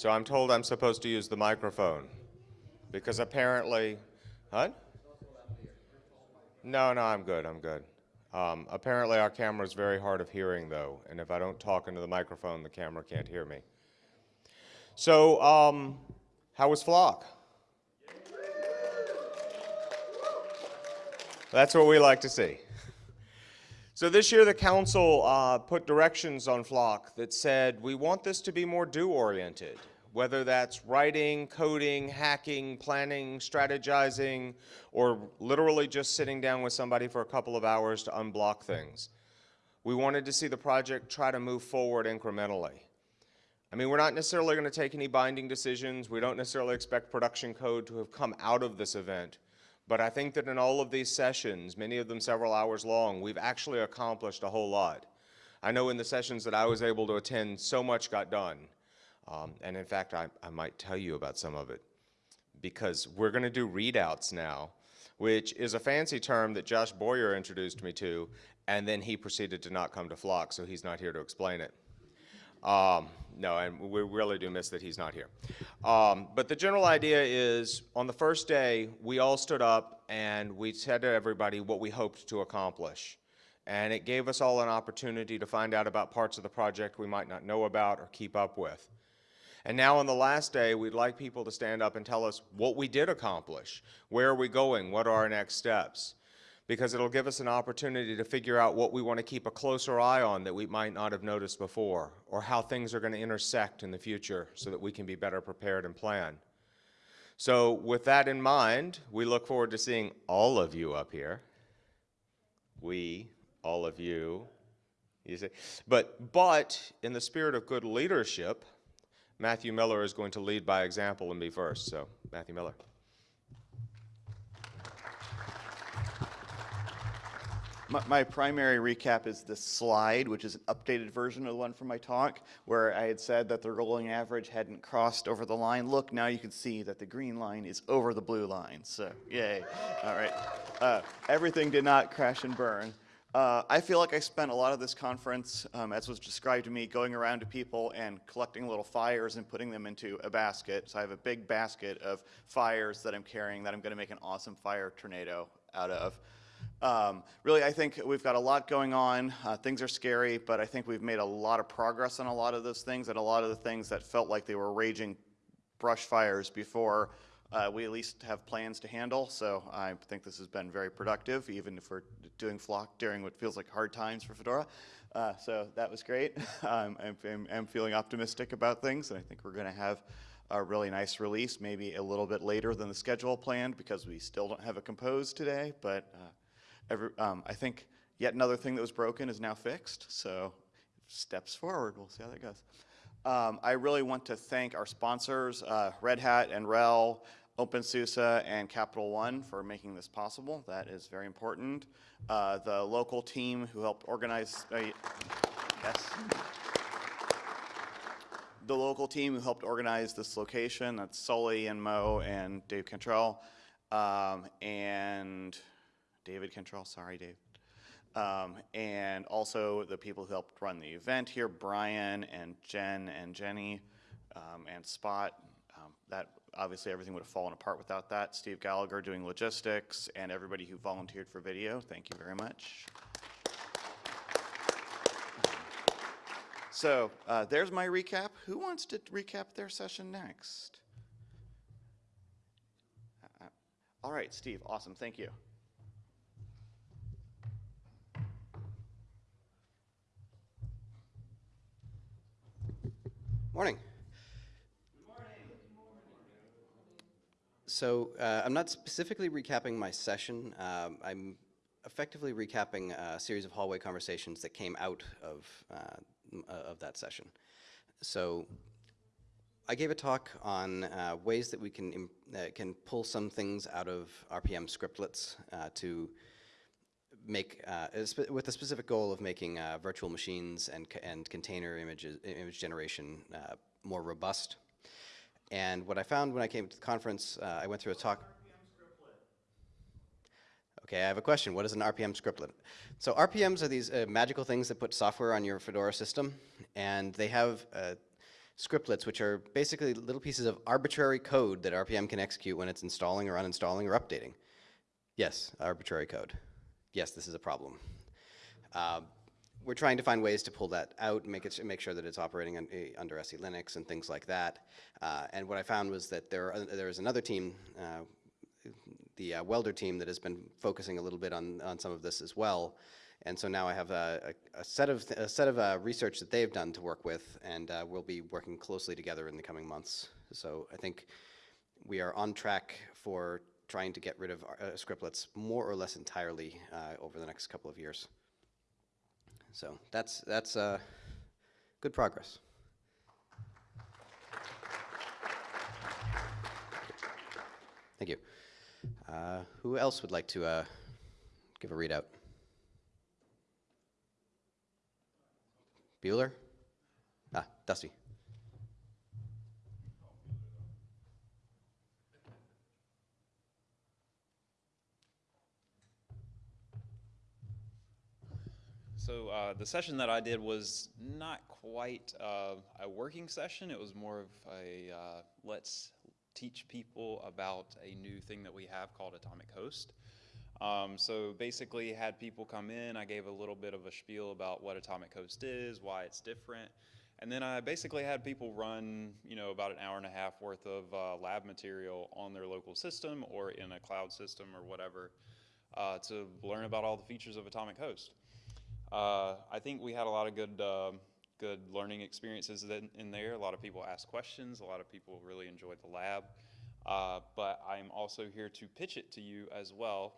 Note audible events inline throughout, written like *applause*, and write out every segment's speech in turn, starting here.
So I'm told I'm supposed to use the microphone because apparently, huh? No, no, I'm good, I'm good. Um, apparently our camera is very hard of hearing though, and if I don't talk into the microphone, the camera can't hear me. So, um, how was Flock? That's what we like to see. *laughs* So this year the council uh, put directions on Flock that said we want this to be more do-oriented, whether that's writing, coding, hacking, planning, strategizing, or literally just sitting down with somebody for a couple of hours to unblock things. We wanted to see the project try to move forward incrementally. I mean, we're not necessarily going to take any binding decisions. We don't necessarily expect production code to have come out of this event. But I think that in all of these sessions, many of them several hours long, we've actually accomplished a whole lot. I know in the sessions that I was able to attend, so much got done. Um, and in fact, I, I might tell you about some of it because we're going to do readouts now, which is a fancy term that Josh Boyer introduced me to, and then he proceeded to not come to Flock, so he's not here to explain it. Um, no, and we really do miss that he's not here. Um, but the general idea is on the first day, we all stood up and we said to everybody what we hoped to accomplish. And it gave us all an opportunity to find out about parts of the project we might not know about or keep up with. And now on the last day, we'd like people to stand up and tell us what we did accomplish. Where are we going? What are our next steps? Because it'll give us an opportunity to figure out what we want to keep a closer eye on that we might not have noticed before, or how things are going to intersect in the future so that we can be better prepared and plan. So with that in mind, we look forward to seeing all of you up here. We, all of you, you see. But, but in the spirit of good leadership, Matthew Miller is going to lead by example and be first. So Matthew Miller. My, my, primary recap is this slide, which is an updated version of the one from my talk, where I had said that the rolling average hadn't crossed over the line. Look, now you can see that the green line is over the blue line, so yay. All right. Uh, everything did not crash and burn. Uh, I feel like I spent a lot of this conference, um, as was described to me, going around to people and collecting little fires and putting them into a basket. So I have a big basket of fires that I'm carrying that I'm going to make an awesome fire tornado out of. Um, really, I think we've got a lot going on. Uh, things are scary, but I think we've made a lot of progress on a lot of those things and a lot of the things that felt like they were raging brush fires before uh, we at least have plans to handle. So I think this has been very productive, even if we're doing Flock during what feels like hard times for Fedora. Uh, so that was great. *laughs* um, I'm, I'm, I'm, feeling optimistic about things, and I think we're going to have a really nice release, maybe a little bit later than the schedule planned because we still don't have a compose today, but uh, Every, um, I think yet another thing that was broken is now fixed, so steps forward. We'll see how that goes. Um, I really want to thank our sponsors, uh, Red Hat and RHEL, OpenSUSE, and Capital One for making this possible. That is very important. Uh, the local team who helped organize, uh, yes. The local team who helped organize this location, that's Sully and Mo and Dave Cantrell. Um, and David Cantrell, sorry, Dave. Um, and also the people who helped run the event here, Brian and Jen and Jenny um, and Spot. Um, that obviously everything would have fallen apart without that. Steve Gallagher doing logistics and everybody who volunteered for video. Thank you very much. So uh, there's my recap. Who wants to recap their session next? Uh, uh all right, Steve, awesome, thank you. Morning. So uh, I'm not specifically recapping my session. Um, I'm effectively recapping a series of hallway conversations that came out of, uh, of that session. So I gave a talk on uh, ways that we can, uh, can pull some things out of RPM scriptlets uh, to make, uh, with the specific goal of making uh, virtual machines and, and container images, image generation uh, more robust. And what I found when I came to the conference, uh, I went through a talk. Okay, I have a question. What is an RPM scriptlet? So RPMs are these uh, magical things that put software on your Fedora system, and they have uh, scriptlets, which are basically little pieces of arbitrary code that RPM can execute when it's installing or uninstalling or updating. Yes, arbitrary code. Yes, this is a problem. Uh, we're trying to find ways to pull that out make it make sure that it's operating un, eh, under SE Linux and things like that. Uh, and what I found was that there are, there is another team, uh, the uh, Weldr team, that has been focusing a little bit on on some of this as well. And so now I have a, a, a set of a set of uh, research that they've done to work with, and uh, we'll be working closely together in the coming months. So I think we are on track for trying to get rid of uh, scriptlets more or less entirely uh, over the next couple of years. So that's that's uh, good progress. Thank you. Uh, who else would like to uh, give a readout? Bueller? Ah, Dusty. So uh, the session that I did was not quite uh, a working session. It was more of a uh, let's teach people about a new thing that we have called Atomic Host. Um, so basically, had people come in. I gave a little bit of a spiel about what Atomic Host is, why it's different, and then I basically had people run, you know, about an hour and a half worth of uh, lab material on their local system or in a cloud system or whatever uh, to learn about all the features of Atomic Host. Uh, I think we had a lot of good, uh, good learning experiences in, in, there. A lot of people asked questions. A lot of people really enjoyed the lab. Uh, but I'm also here to pitch it to you as well,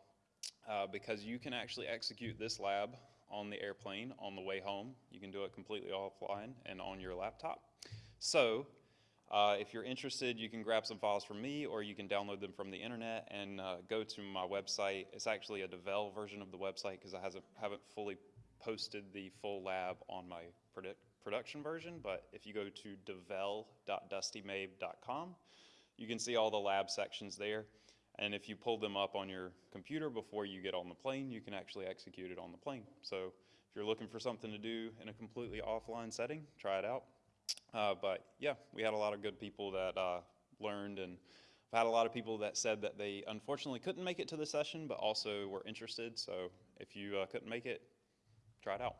uh, because you can actually execute this lab on the airplane on the way home. You can do it completely offline and on your laptop. So. Uh, if you're interested, you can grab some files from me or you can download them from the internet and uh, go to my website. It's actually a Devel version of the website because I haven't fully posted the full lab on my produ production version, but if you go to devel.dustymabe.com, you can see all the lab sections there. And if you pull them up on your computer before you get on the plane, you can actually execute it on the plane. So if you're looking for something to do in a completely offline setting, try it out. Uh, but yeah, we had a lot of good people that uh, learned and I've had a lot of people that said that they unfortunately couldn't make it to the session, but also were interested. So if you uh, couldn't make it, try it out.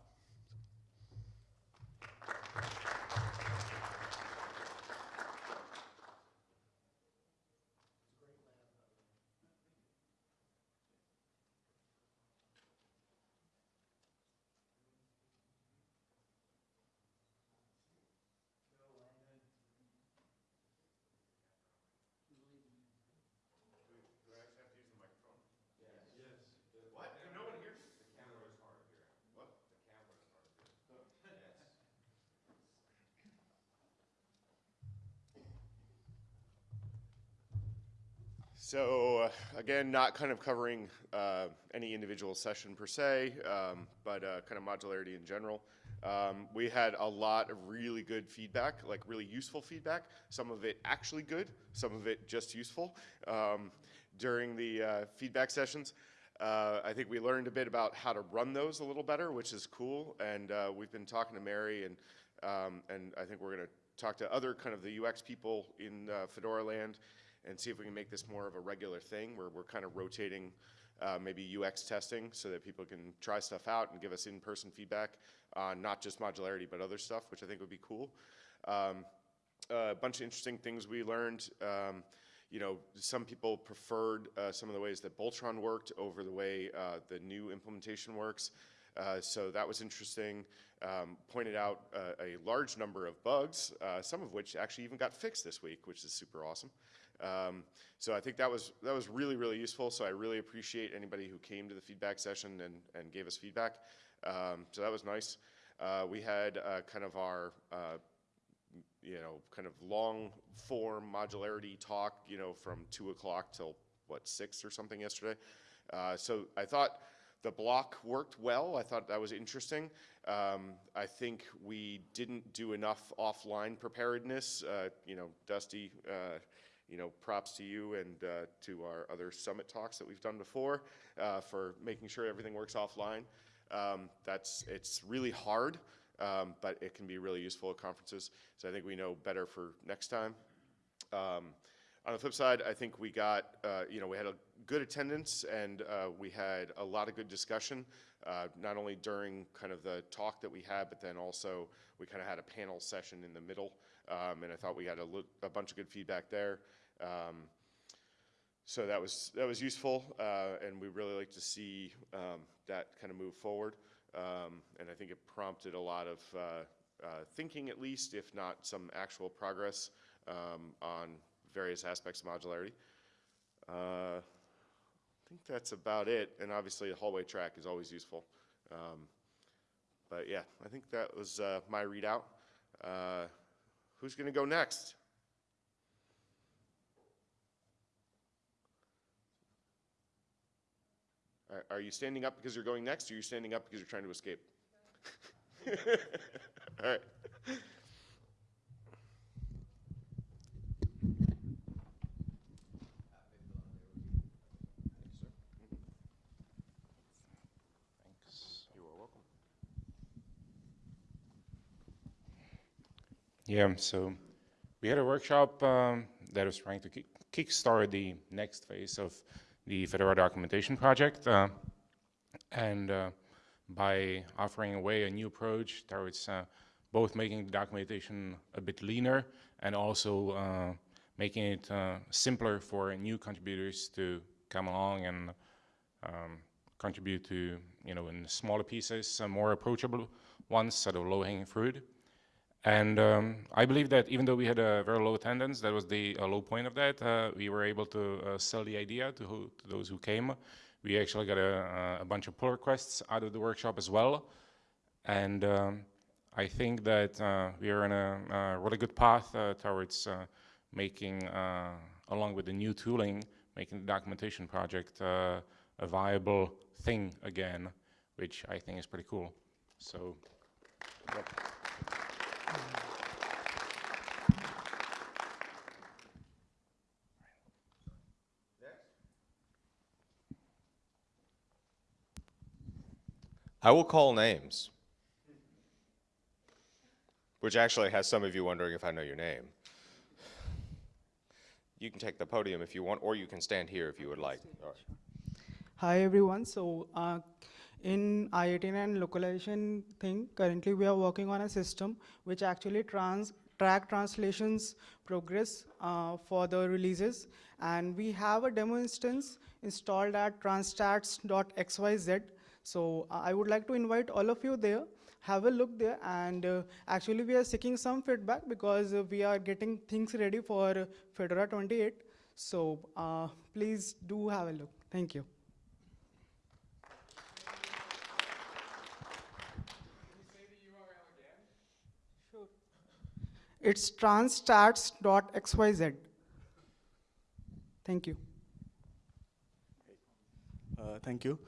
So uh, again, not kind of covering uh, any individual session per se, um, but uh, kind of modularity in general. Um, we had a lot of really good feedback, like really useful feedback. Some of it actually good, some of it just useful um, during the uh, feedback sessions. Uh, I think we learned a bit about how to run those a little better, which is cool. And uh, we've been talking to Mary, and um, and I think we're going to talk to other kind of the UX people in Fedora land and see if we can make this more of a regular thing where we're kind of rotating uh, maybe UX testing so that people can try stuff out and give us in-person feedback on not just modularity but other stuff, which I think would be cool. Um, a bunch of interesting things we learned. Um, you know, some people preferred uh, some of the ways that Boltron worked over the way uh, the new implementation works. Uh, so that was interesting. Um, pointed out uh, a large number of bugs, uh, some of which actually even got fixed this week, which is super awesome. Um, so I think that was that was really really useful. So I really appreciate anybody who came to the feedback session and and gave us feedback. Um, so that was nice. Uh, we had uh, kind of our uh, you know kind of long form modularity talk you know from two o'clock till what six or something yesterday. Uh, so I thought the block worked well. I thought that was interesting. Um, I think we didn't do enough offline preparedness. Uh, you know, Dusty uh, you know, props to you and uh, to our other summit talks that we've done before uh, for making sure everything works offline. Um, that's, it's really hard um, but it can be really useful at conferences. So I think we know better for next time. Um, on the flip side, I think we got, uh, you know, we had a good attendance and uh, we had a lot of good discussion, uh, not only during kind of the talk that we had, but then also we kind of had a panel session in the middle. Um, and I thought we had a, a bunch of good feedback there. Um, so that was that was useful, uh, and we really like to see um, that kind of move forward. Um, and I think it prompted a lot of uh, uh, thinking, at least, if not some actual progress um, on various aspects of modularity. Uh, I think that's about it. And obviously, the hallway track is always useful. Um, but yeah, I think that was uh, my readout. Uh, who's going to go next? Are, are you standing up because you're going next, or are you standing up because you're trying to escape? *laughs* All right. Yeah, so we had a workshop um, that was trying to kick kickstart the next phase of the Fedora documentation project. Uh, and uh, by offering away a new approach towards uh, both making the documentation a bit leaner and also uh, making it uh, simpler for new contributors to come along and um, contribute to, you know, in smaller pieces, more approachable ones, sort of low-hanging fruit. And um, I believe that even though we had a very low attendance, that was the uh, low point of that, uh, we were able to uh, sell the idea to, who, to those who came. We actually got a, a, bunch of pull requests out of the workshop as well. And um, I think that uh, we are on a, a really good path uh, towards uh, making, along with the new tooling, making the documentation project a viable thing again, which I think is pretty cool. So, yep. I will call names. Which actually has some of you wondering if I know your name. You can take the podium if you want, or you can stand here if you would like. Hi everyone. So uh, in i18n localization thing, currently we are working on a system which actually trans track translations progress uh, for the releases. And we have a demo instance installed at transstats.xyz. So I would like to invite all of you there, have a look there. And uh, actually we are seeking some feedback because uh, we are getting things ready for Fedora 28. So uh, please do have a look. Thank you. It's transstats.xyz. Thank you. Uh, thank you.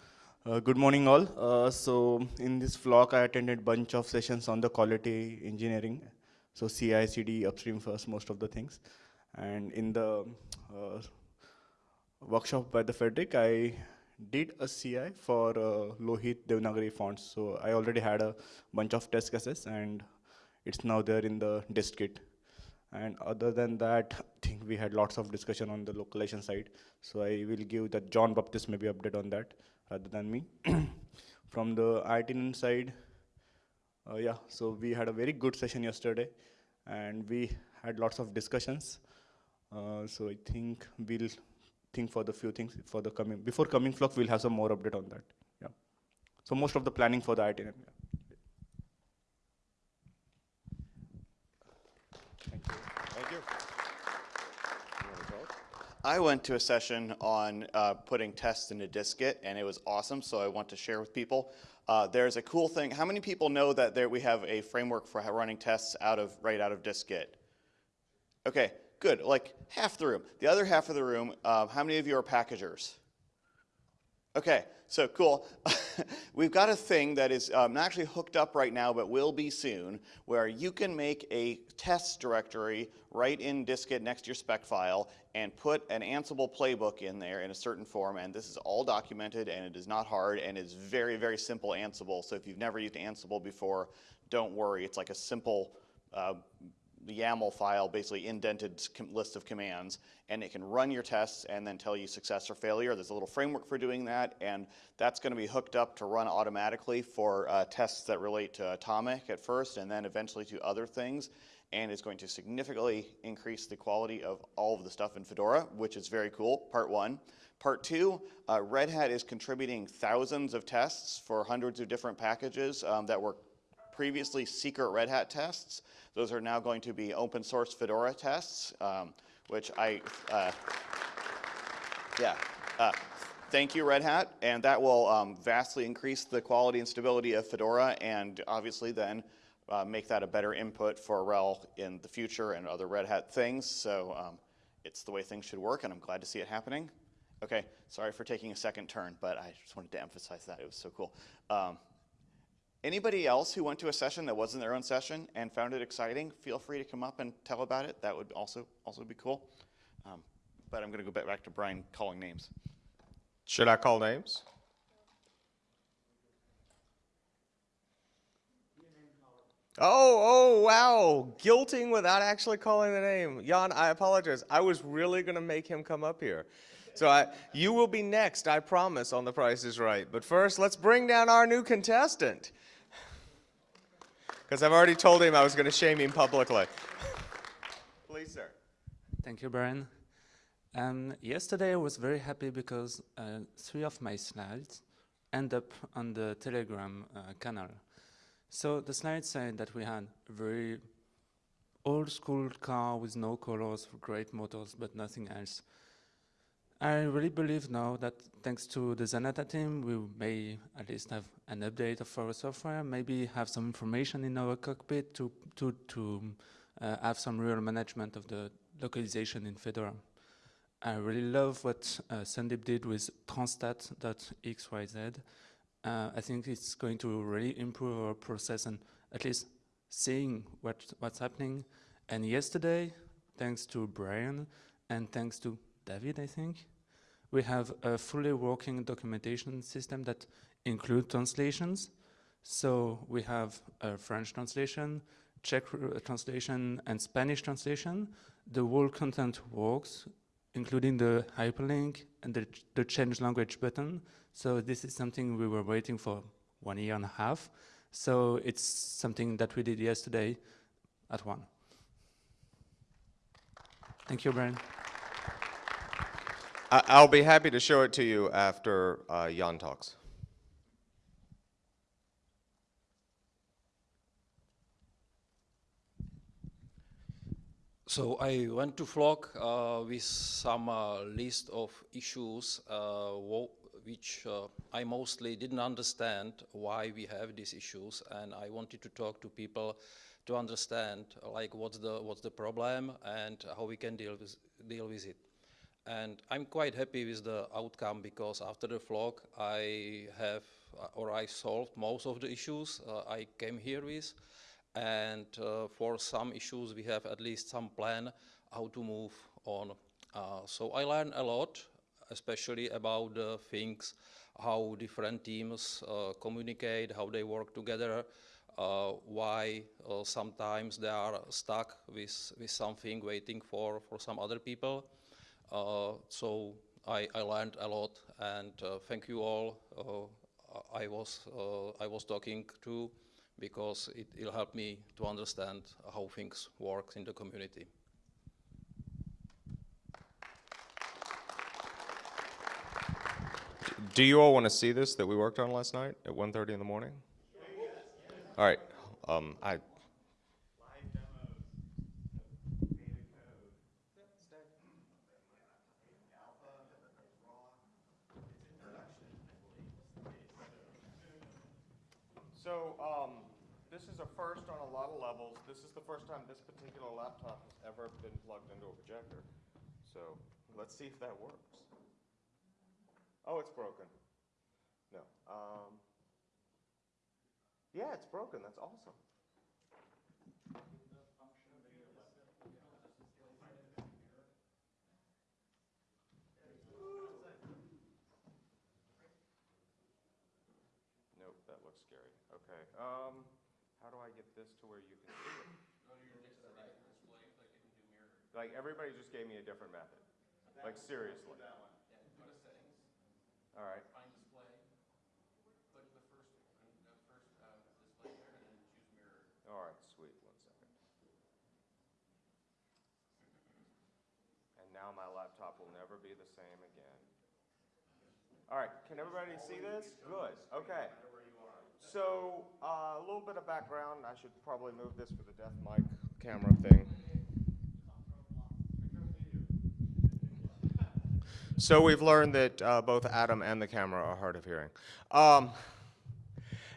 Uh, good morning all. Uh, so in this Flock, I attended bunch of sessions on the quality engineering. So CI, CD, upstream first, most of the things. And in the uh, workshop by the Frederick, I did a CI for uh, Lohit Devanagari fonts. So I already had a bunch of test cases and it's now there in the dist-git. And other than that, I think we had lots of discussion on the localization side. So I will give that Jean-Baptiste maybe update on that rather than me. *clears throat* From the i18n side, uh, yeah, so we had a very good session yesterday and we had lots of discussions. Uh, so I think we'll think for the few things for the coming, before coming flock, we'll have some more update on that. Yeah. So most of the planning for the i18n. Yeah. Thank you. I went to a session on uh, putting tests into dist-git, and it was awesome, so I want to share with people. Uh, there's a cool thing. How many people know that there we have a framework for running tests out of right out of dist-git? Okay, good. Like half the room. The other half of the room, uh, how many of you are packagers? Okay, so cool. *laughs* We've got a thing that is um, not actually hooked up right now, but will be soon, where you can make a test directory right in dist-git next to your spec file and put an Ansible playbook in there in a certain form, and this is all documented, and it is not hard, and it's very, very simple Ansible. So if you've never used Ansible before, don't worry, it's like a simple uh, YAML file, basically indented list of commands, and it can run your tests and then tell you success or failure. There's a little framework for doing that, and that's going to be hooked up to run automatically for uh, tests that relate to Atomic at first, and then eventually to other things, and it's going to significantly increase the quality of all of the stuff in Fedora, which is very cool, part one. Part two, uh, Red Hat is contributing thousands of tests for hundreds of different packages um, that were previously secret Red Hat tests. Those are now going to be open source Fedora tests, um, which I, uh, yeah. Uh, thank you, Red Hat, and that will um, vastly increase the quality and stability of Fedora, and obviously then uh, make that a better input for RHEL in the future and other Red Hat things. So um, it's the way things should work, and I'm glad to see it happening. Okay, sorry for taking a second turn, but I just wanted to emphasize that. It was so cool. Um, Anybody else who went to a session that wasn't their own session and found it exciting, feel free to come up and tell about it. That would also, also be cool. Um, But I'm going to go back- to Brian calling names. Should I call names? Oh, oh, wow. Guilting without actually calling the name. Jan, I apologize. I was really going to make him come up here. So I, you will be next, I promise, on The Price is Right. But first, let's bring down our new contestant. Because I've already told him I was going to shame him publicly. *laughs* Please, sir. Thank you, Brian. Um, yesterday I was very happy because uh, three of my slides end up on the Telegram uh, channel. So the slide said that we had a very old school car with no colors, great motors, but nothing else. I really believe now that thanks to the Zanata team, we may at least have an update of our software, maybe have some information in our cockpit to, to, to uh, have some real management of the localization in Fedora. I really love what uh, Sandeep did with transstat.xyz. Uh, I think it's going to really improve our process and at least seeing what, what's happening. And yesterday, thanks to Brian and thanks to David, I think, we have a fully working documentation system that includes translations. So we have a French translation, Czech uh, translation, and Spanish translation. The whole content works, including the hyperlink and the, the change language button. So this is something we were waiting for one year and a half. So it's something that we did yesterday at one. Thank you, Brian. I, I'll be happy to show it to you after uh, Jan talks. So I went to Flock uh, with some uh, list of issues uh, which uh, I mostly didn't understand why we have these issues, and I wanted to talk to people to understand like what's the what's the problem and how we can deal with deal with it. And I'm quite happy with the outcome because after the Flock I have uh, or I solved most of the issues uh, I came here with and uh, for some issues we have at least some plan how to move on. Uh, so I learned a lot, especially about the things, how different teams uh, communicate, how they work together, uh, why uh, sometimes they are stuck with, with something waiting for, for some other people. Uh, so I, I learned a lot and uh, thank you all. Uh, I was I was talking to because it will help me to understand how things work in the community. Do you all want to see this that we worked on last night at 1.30 in the morning? All right. Um, I, So, um, this is a first on a lot of levels. This is the first time this particular laptop has ever been plugged into a projector. So, let's see if that works. Oh, it's broken. No. Um, yeah, it's broken. That's awesome. Nope, that looks scary. Okay. Um, how do I I get this to where you can see it? *coughs* Like, everybody just gave me a different method. Like, seriously. All right. All right, sweet, one second. And now my laptop will never be the same again. All right, can everybody see this? Good, okay. So, uh, a little bit of background, I should probably move this for the deaf mic camera thing. So we've learned that uh, both Adam and the camera are hard of hearing. Um,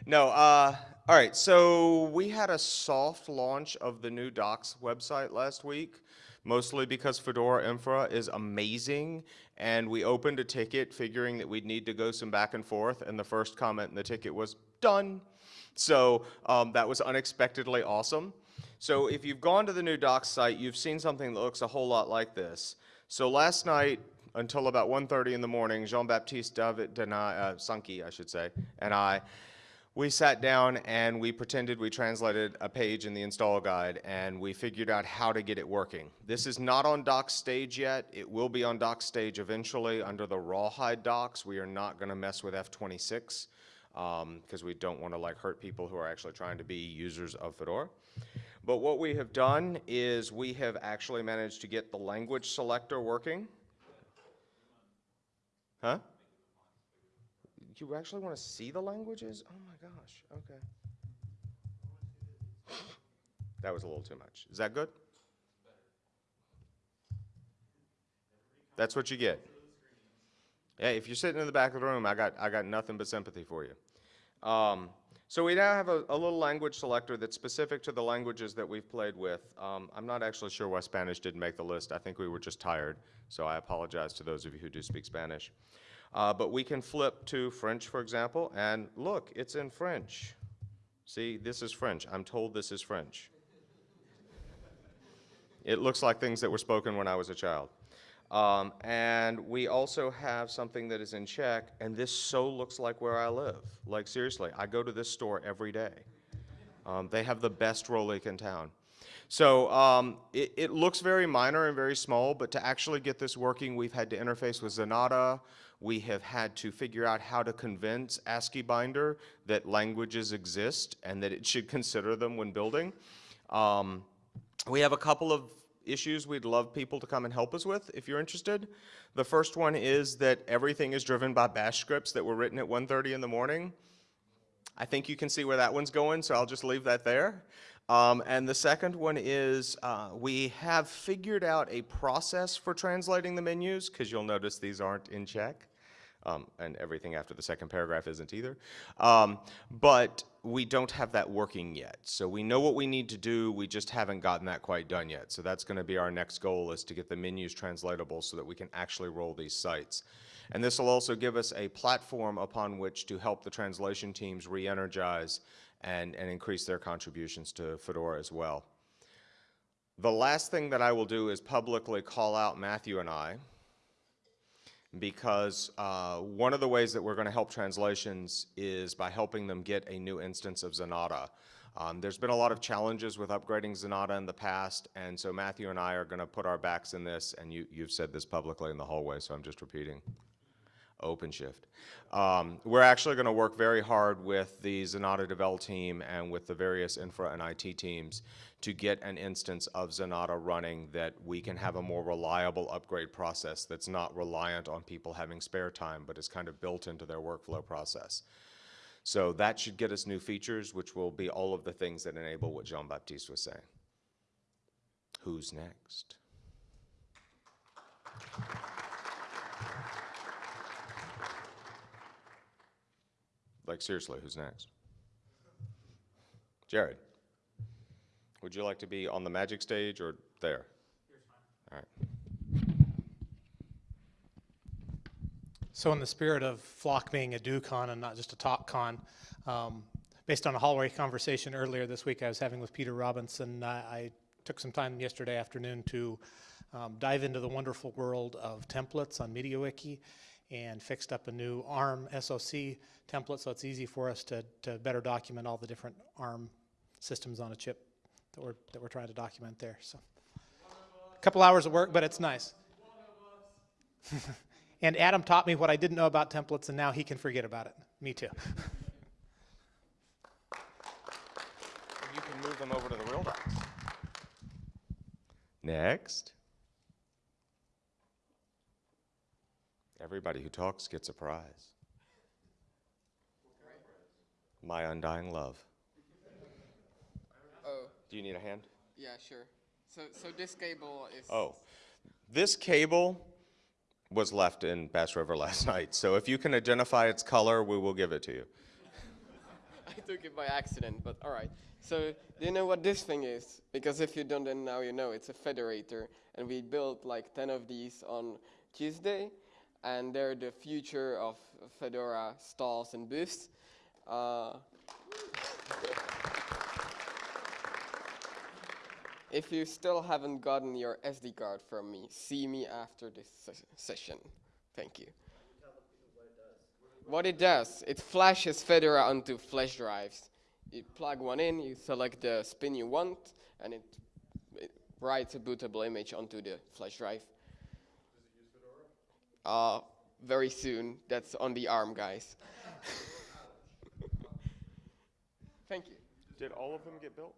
no, uh, all right, so we had a soft launch of the new Docs website last week, mostly because Fedora Infra is amazing, and we opened a ticket figuring that we'd need to go some back and forth, and the first comment in the ticket was, done. So um, that was unexpectedly awesome. So if you've gone to the new Docs site, you've seen something that looks a whole lot like this. So last night, until about 1.30 in the morning, Jean-Baptiste David Denai, uh, Sankey, I should say, and I, we sat down and we pretended we translated a page in the install guide and we figured out how to get it working. This is not on doc stage yet. It will be on doc stage eventually under the rawhide docs. We are not going to mess with F26 Um, because we don't want to like hurt people who are actually trying to be users of Fedora. But what we have done is we have actually managed to get the language selector working. Huh? You actually want to see the languages? Oh my gosh, okay. That was a little too much. Is that good? That's what you get. Yeah, if you're sitting in the back of the room, I got, I got nothing but sympathy for you. Um, so we now have a, a, little language selector that's specific to the languages that we've played with. Um, I'm not actually sure why Spanish didn't make the list. I think we were just tired, so I apologize to those of you who do speak Spanish. Uh, but we can flip to French, for example, and look, it's in French. See, this is French. I'm told this is French. it looks like things that were spoken when I was a child. Um, and we also have something that is in Czech, and this so looks like where I live. Like, seriously, I go to this store every day. Um, they have the best Rolik in town. So um, it, it, looks very minor and very small, but to actually get this working, we've had to interface with Zanata. We have had to figure out how to convince AsciiBinder that languages exist and that it should consider them when building. Um, we have a couple of issues we'd love people to come and help us with if you're interested. The first one is that everything is driven by bash scripts that were written at 1.30 in the morning. I think you can see where that one's going, so I'll just leave that there. Um, and the second one is uh, we have figured out a process for translating the menus, because you'll notice these aren't in Czech. Um, and everything after the second paragraph isn't either. Um, but we don't have that working yet. So we know what we need to do, we just haven't gotten that quite done yet. So that's gonna be our next goal is to get the menus translatable so that we can actually roll these sites. And this will also give us a platform upon which to help the translation teams re-energize and, and increase their contributions to Fedora as well. The last thing that I will do is publicly call out Matthew and I, because uh, one of the ways that we're going to help translations is by helping them get a new instance of Zanata. Um, there's been a lot of challenges with upgrading Zanata in the past, and so Matthew and I are going to put our backs in this, and you, you've said this publicly in the hallway, so I'm just repeating. OpenShift. Um, we're actually going to work very hard with the Zanata Devel team and with the various infra and IT teams to get an instance of Zanata running that we can have a more reliable upgrade process that's not reliant on people having spare time, but is kind of built into their workflow process. So that should get us new features, which will be all of the things that enable what Jean-Baptiste was saying. Who's next? Like seriously, who's next? Jared. Would you like to be on the magic stage or there? All right. So in the spirit of Flock being a do-con and not just a talk-con, um, based on a hallway conversation earlier this week I was having with Peter Robinson, I, I took some time yesterday afternoon to um, dive into the wonderful world of templates on MediaWiki and fixed up a new ARM SOC template so it's easy for us to, to better document all the different ARM systems on a chip that we're, that we're trying to document there, so. A Couple hours of work, but it's nice. *laughs* And Adam taught me what I didn't know about templates, and now he can forget about it. Me too. *laughs* You can move them over to the real docs. Next. Everybody who talks gets a prize. My undying love. Oh, Do you need a hand? yeah, sure. So, so this cable is. Oh, this cable was left in Bass River *laughs* last night, so if you can identify its color, we will give it to you. *laughs* I took it by accident, but all right. So, do you know what this thing is? Because if you don't, then now you know. It's a Fedorator, and we built like 10 of these on Tuesday, and they're the future of Fedora stalls and booths. Uh, if you still haven't gotten your SD card from me, see me after this ses- session. Thank you. What it does, it flashes Fedora onto flash drives. You plug one in, you select the spin you want, and it, it writes a bootable image onto the flash drive. Uh, very soon. That's on the ARM, guys. *laughs* Thank you. Did all of them get built?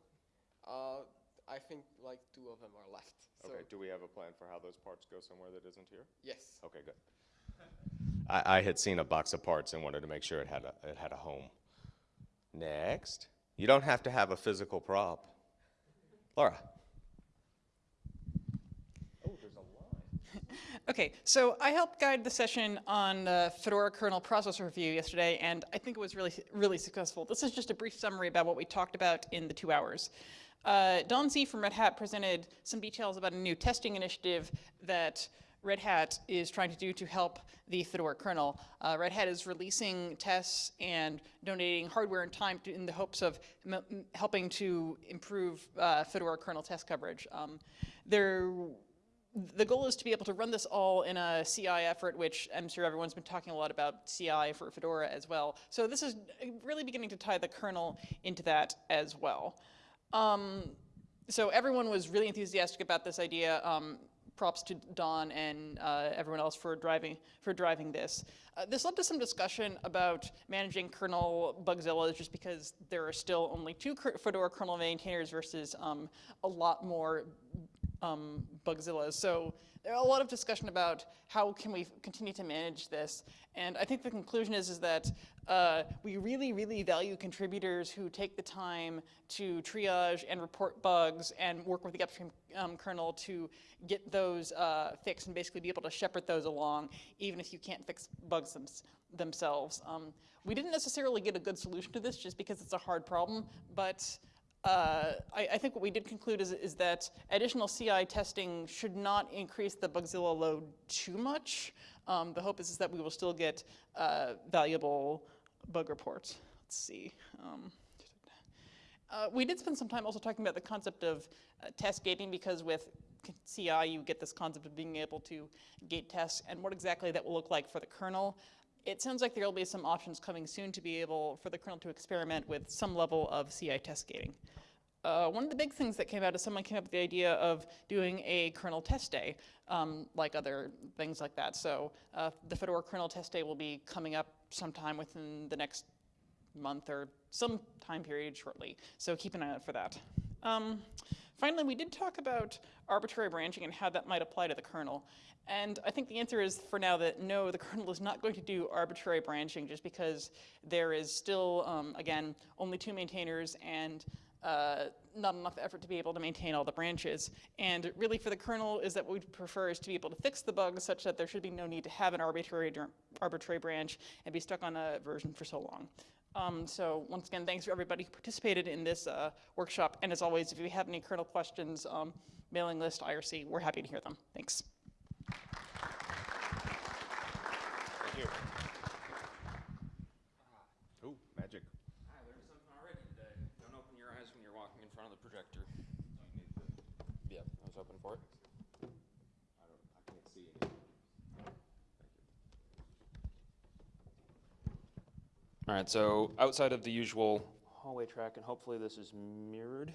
Uh, I think like two of them are left. So Okay, do we have a plan for how those parts go somewhere that isn't here? yes. Okay, good. *laughs* I, I had seen a box of parts and wanted to make sure it had a, it had a home. Next. You don't have to have a physical prop. Laura. Okay, so I helped guide the session on uh, Fedora kernel process review yesterday, and I think it was really, really successful. This is just a brief summary about what we talked about in the two hours. Uh, Don Z from Red Hat presented some details about a new testing initiative that Red Hat is trying to do to help the Fedora kernel. Uh, Red Hat is releasing tests and donating hardware and time to, in the hopes of helping to improve uh, Fedora kernel test coverage. Um, they're the goal is to be able to run this all in a CI effort, which I'm sure everyone's been talking a lot about CI for Fedora as well. So this is really beginning to tie the kernel into that as well. Um, so everyone was really enthusiastic about this idea. Um, props to Don and uh, everyone else for driving for driving this. Uh, this led to some discussion about managing kernel bugzillas, just because there are still only two Fedora kernel maintainers versus um, a lot more um, Bugzillas. So there are a lot of discussion about how can we continue to manage this. And I think the conclusion is, is that uh, we really, really value contributors who take the time to triage and report bugs and work with the upstream um, kernel to get those uh, fixed and basically be able to shepherd those along, even if you can't fix bugs them, themselves. Um, we didn't necessarily get a good solution to this just because it's a hard problem, but uh, I, I, think what we did conclude is, is, that additional CI testing should not increase the Bugzilla load too much. Um, the hope is, is, that we will still get uh, valuable bug reports. Let's see. Um, uh, we did spend some time also talking about the concept of uh, test gating because with CI you get this concept of being able to gate tests and what exactly that will look like for the kernel it sounds like there will be some options coming soon to be able for the kernel to experiment with some level of CI test gating. Uh, one of the big things that came out is someone came up with the idea of doing a kernel test day, um, like other things like that. So uh, the Fedora kernel test day will be coming up sometime within the next month or some time period shortly. So keep an eye out for that. Um, finally, we did talk about arbitrary branching and how that might apply to the kernel. And I think the answer is for now that no, the *laughs* kernel is not going to do arbitrary branching just because there is still, um, again, only two maintainers and uh, not enough effort to be able to maintain all the branches. And really for the kernel is that what we prefer is to be able to fix the bugs such that there should be no need to have an arbitrary, arbitrary branch and be stuck on a version for so long. Um, so once again, thanks for everybody who participated in this uh, workshop. And as always, if you have any kernel questions, um, mailing list, IRC, we're happy to hear them. Thanks. Thank you. Ooh, magic. Hi, learned something already today. Don't open your eyes when you're walking in front of the projector. Yeah, I was hoping for it. I don't, I can't see anything. All right, so outside of the usual hallway track, and hopefully this is mirrored.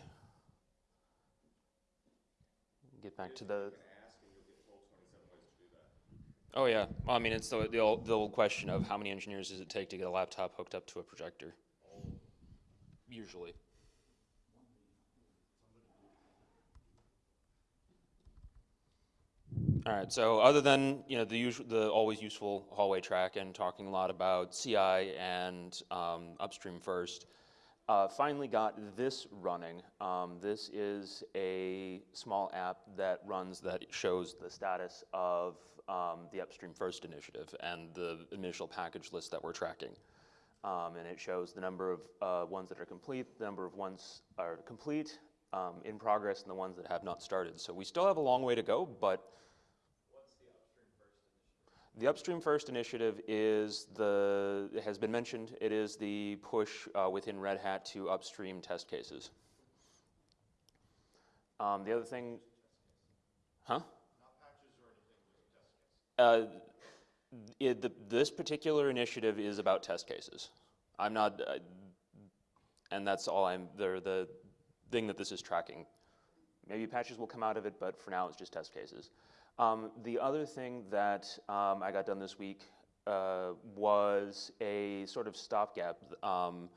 Get back to the. Oh yeah, well, I mean, it's the, the old, the old question of how many engineers does it take to get a laptop hooked up to a projector? Usually. All right, so other than, you know, the usual, the always useful hallway track and talking a lot about CI and um, upstream first, uh, finally got this running. Um, this is a small app that runs that shows the status of um, the upstream first initiative and the initial package list that we're tracking. Um, and it shows the number of uh, ones that are complete, the number of ones are complete, um, in progress, and the ones that have not started. So we still have a long way to go, but the Upstream First initiative is the, has been mentioned, it is the push uh, within Red Hat to upstream test cases. Um, the other thing, huh? Uh, it, the, this particular initiative is about test cases. I'm not, uh, and that's all I'm, the, the thing that this is tracking. Maybe patches will come out of it, but for now it's just test cases. Um, the other thing that um, I got done this week uh, was a sort of stopgap. Um,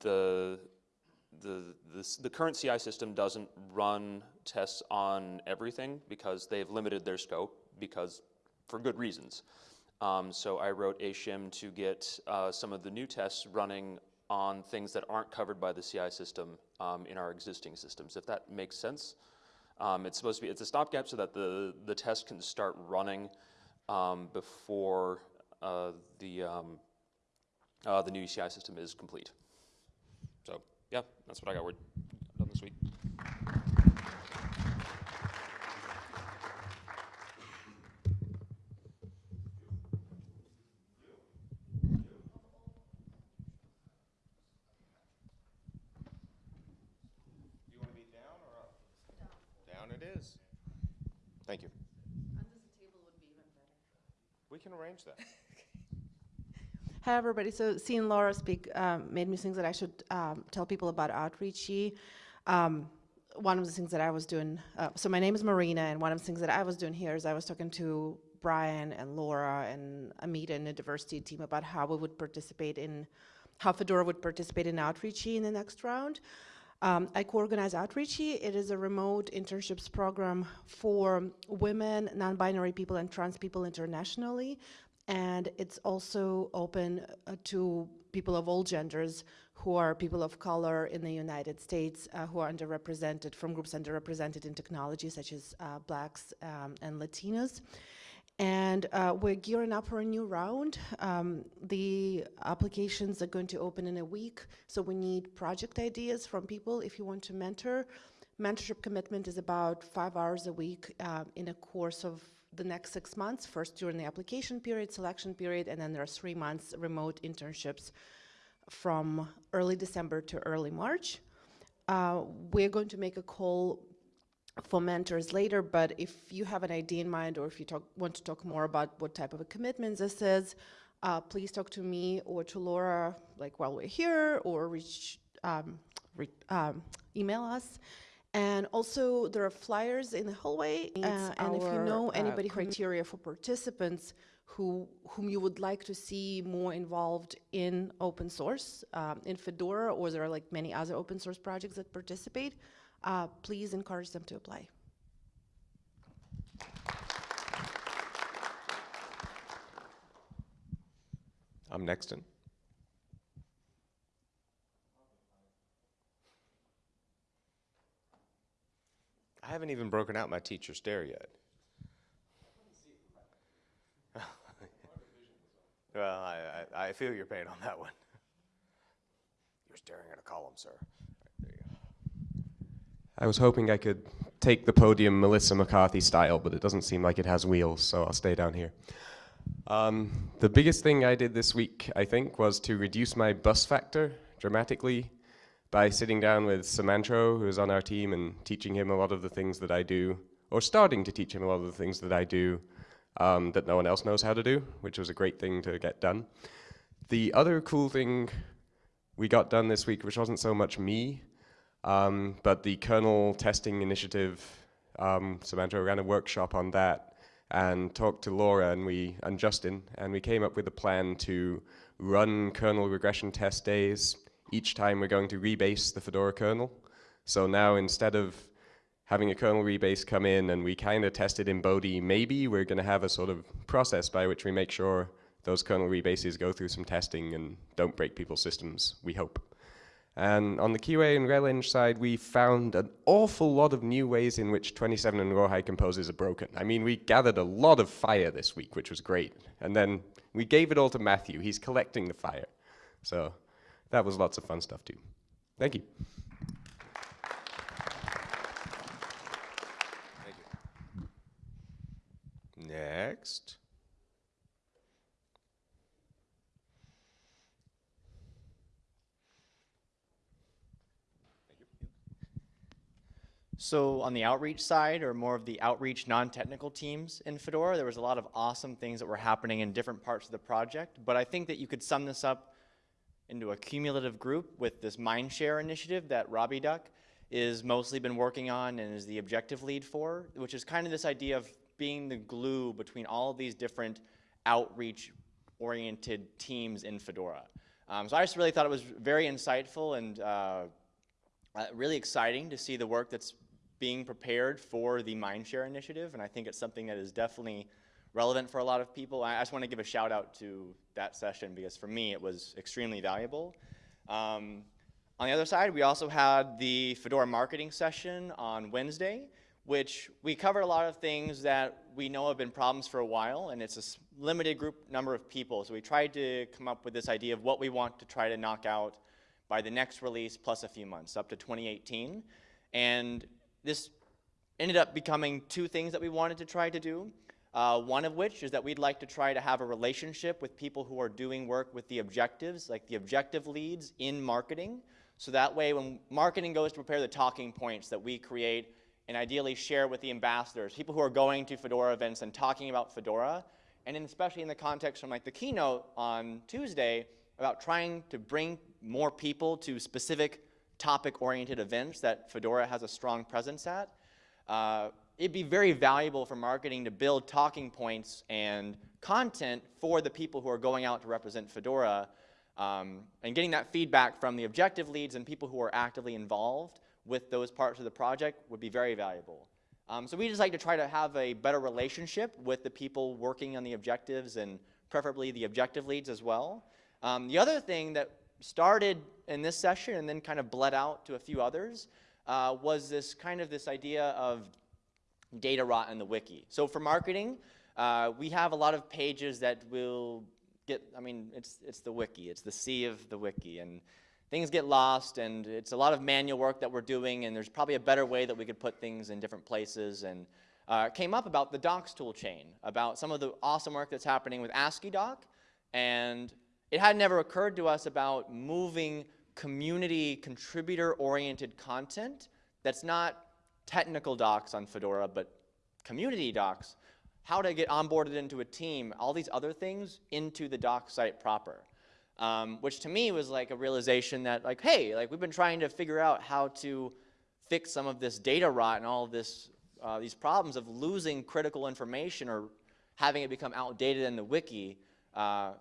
the, the, the, the, current CI system doesn't run tests on everything because they've limited their scope because for good reasons. Um, so I wrote a shim to get uh, some of the new tests running on things that aren't covered by the CI system um, in our existing systems, if that makes sense. Um, it's supposed to be, it's a stopgap so that the, the test can start running um, before uh, the, um, uh, the new ECI system is complete. So yeah, that's what I got word done this week. Thank you. Arrange that. *laughs* Hi, everybody. So seeing Laura speak um, made me think that I should um, tell people about Outreachy. Um, one of the things that I was doing, uh, so my name is Marina, and one of the things that I was doing here is I was talking to Brian and Laura and Amita and the diversity team about how we would participate in, how Fedora would participate in Outreachy in the next round. Um, I co-organize Outreachy. It is a remote internships program for women, non-binary people, and trans people internationally. And it's also open uh, to people of all genders who are people of color in the United States uh, who are underrepresented from groups underrepresented in technology such as uh, blacks um, and Latinos. And uh, we're gearing up for a new round. Um, the applications are going to open in a week, so we need project ideas from people if you want to mentor. Mentorship commitment is about five hours a week uh, in a course of the next six months, first during the application period, selection period, and then there are three months remote internships from early December to early March. Uh, we're going to make a call for mentors later, but if you have an idea in mind or if you talk, want to talk more about what type of a commitment this is, uh, please talk to me or to Laura like while we're here or reach, um, re um, email us. And also there are flyers in the hallway uh, and if you know uh, anybody criteria for participants who, whom you would like to see more involved in open source, um, in Fedora, or there are like many other open source projects that participate, uh, please encourage them to apply. I'm Nexton. I haven't even broken out my teacher stare yet. *laughs* well, I, I, I, feel your pain on that one. You're staring at a column, sir. I was hoping I could take the podium Melissa McCarthy style, but it doesn't seem like it has wheels, so I'll stay down here. Um, the biggest thing I did this week, I think, was to reduce my bus factor dramatically by sitting down with Sumantro, who is on our team, and teaching him a lot of the things that I do, or starting to teach him a lot of the things that I do um, that no one else knows how to do, which was a great thing to get done. The other cool thing we got done this week, which wasn't so much me, um, but the kernel testing initiative. Um, ran a workshop on that and talked to Laura and we and Justin, and we came up with a plan to run kernel regression test days each time we're going to rebase the Fedora kernel. So now instead of having a kernel rebase come in and we kind of test it in Bodhi, maybe we're going to have a sort of process by which we make sure those kernel rebases go through some testing and don't break people's systems, we hope. And on the QA and RelEng side, we found an awful lot of new ways in which 27 and Rawhide composers are broken. I mean, we gathered a lot of fire this week, which was great. And then we gave it all to Matthew. He's collecting the fire. So that was lots of fun stuff too. Thank you. Next. So on the outreach side, or more of the outreach non-technical teams in Fedora, there was a lot of awesome things that were happening in different parts of the project. But I think that you could sum this up into a cumulative group with this Mindshare initiative that Robyduck is mostly been working on and is the objective lead for, which is kind of this idea of being the glue between all of these different outreach-oriented teams in Fedora. Um, so I just really thought it was very insightful and uh, uh, really exciting to see the work that's being prepared for the Mindshare initiative, and I think it's something that is definitely relevant for a lot of people. I just want to give a shout out to that session because for me it was extremely valuable. Um, on the other side, we also had the Fedora marketing session on Wednesday, which we covered a lot of things that we know have been problems for a while, and it's a limited group number of people. So we tried to come up with this idea of what we want to try to knock out by the next release plus a few months, up to 2018. And this ended up becoming two things that we wanted to try to do. Uh, one of which is that we'd like to try to have a relationship with people who are doing work with the objectives, like the objective leads in marketing. So that way when marketing goes to prepare the talking points that we create and ideally share with the ambassadors, people who are going to Fedora events and talking about Fedora, and especially in the context from like the keynote on Tuesday about trying to bring more people to specific topic-oriented events that Fedora has a strong presence at. Uh, it'd be very valuable for marketing to build talking points and content for the people who are going out to represent Fedora um, and getting that feedback from the objective leads and people who are actively involved with those parts of the project would be very valuable. Um, so we just like to try to have a better relationship with the people working on the objectives and preferably the objective leads as well. Um, the other thing that started in this session and then kind of bled out to a few others uh, was this kind of this idea of data rot in the wiki. So for marketing, uh, we have a lot of pages that will get, I mean, it's, it's the wiki, it's the sea of the wiki, and things get lost, and it's a lot of manual work that we're doing, and there's probably a better way that we could put things in different places, and uh, came up about the docs tool chain, about some of the awesome work that's happening with AsciiDoc, and it had never occurred to us about moving community contributor-oriented content that's not technical docs on Fedora, but community docs, how to get onboarded into a team, all these other things into the doc site proper. Um, which to me was like a realization that like, hey, like we've been trying to figure out how to fix some of this data rot and all of this, uh, these problems of losing critical information or having it become outdated in the wiki. Uh,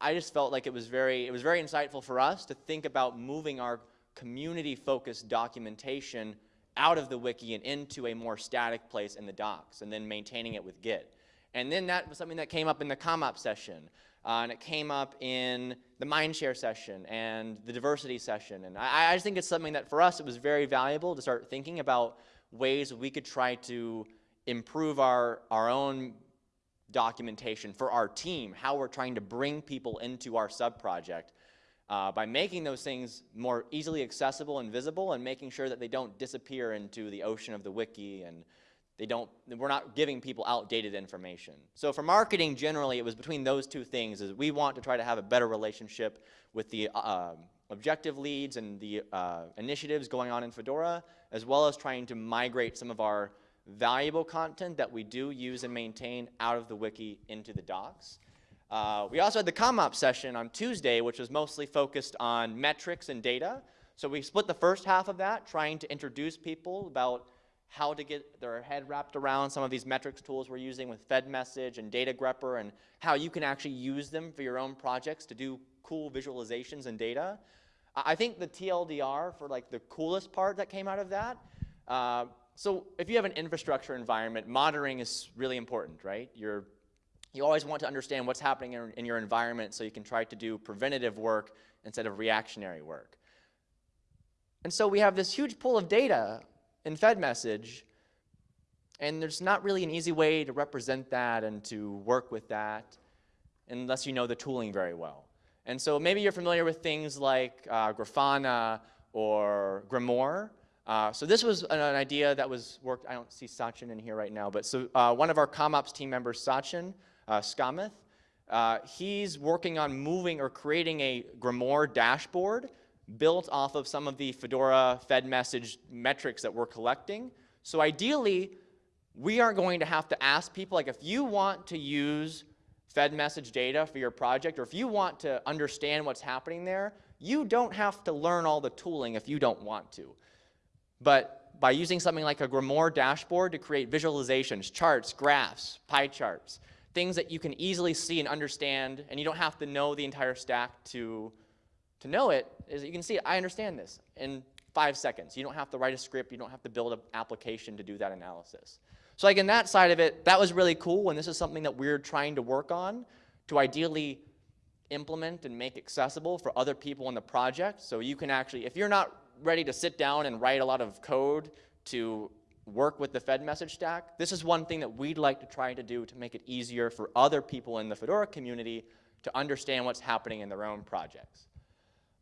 I just felt like it was very, it was very insightful for us to think about moving our community-focused documentation out of the wiki and into a more static place in the docs, and then maintaining it with Git. And then that was something that came up in the CommOps session, uh, and it came up in the Mindshare session and the diversity session. And I, I just think it's something that for us it was very valuable to start thinking about ways we could try to improve our, our own documentation for our team, how we're trying to bring people into our sub-project uh, by making those things more easily accessible and visible and making sure that they don't disappear into the ocean of the wiki and they don't, we're not giving people outdated information. So for marketing generally, it was between those two things is we want to try to have a better relationship with the uh, objective leads and the uh, initiatives going on in Fedora, as well as trying to migrate some of our valuable content that we do use and maintain out of the wiki into the docs. Uh, we also had the CommOps session on Tuesday, which was mostly focused on metrics and data. So we split the first half of that, trying to introduce people about how to get their head wrapped around some of these metrics tools we're using with FedMessage and Datagrepper and how you can actually use them for your own projects to do cool visualizations and data. I think the TLDR for like the coolest part that came out of that, uh, so if you have an infrastructure environment, monitoring is really important, right? You're, you always want to understand what's happening in, in your environment so you can try to do preventative work instead of reactionary work. And so we have this huge pool of data in FedMessage, and there's not really an easy way to represent that and to work with that unless you know the tooling very well. And so maybe you're familiar with things like uh, Grafana or Grimoire. Uh, so this was an, an, idea that was worked, I don't see Sachin in here right now, but so uh, one of our CommOps team members, Sachin uh, S. Kamath, uh, he's working on moving or creating a Grimoire dashboard built off of some of the Fedora FedMessage metrics that we're collecting. So ideally, we aren't going to have to ask people, like if you want to use FedMessage data for your project, or if you want to understand what's happening there, you don't have to learn all the tooling if you don't want to. But by using something like a Grimoire dashboard to create visualizations, charts, graphs, pie charts, things that you can easily see and understand, and you don't have to know the entire stack to to know it is that you can see, I understand this in five seconds. You don't have to write a script. You don't have to build an application to do that analysis. So like in that side of it, that was really cool, and this is something that we're trying to work on to ideally implement and make accessible for other people in the project. So you can actually, if you're not ready to sit down and write a lot of code to work with the Fed message stack, this is one thing that we'd like to try to do to make it easier for other people in the Fedora community to understand what's happening in their own projects.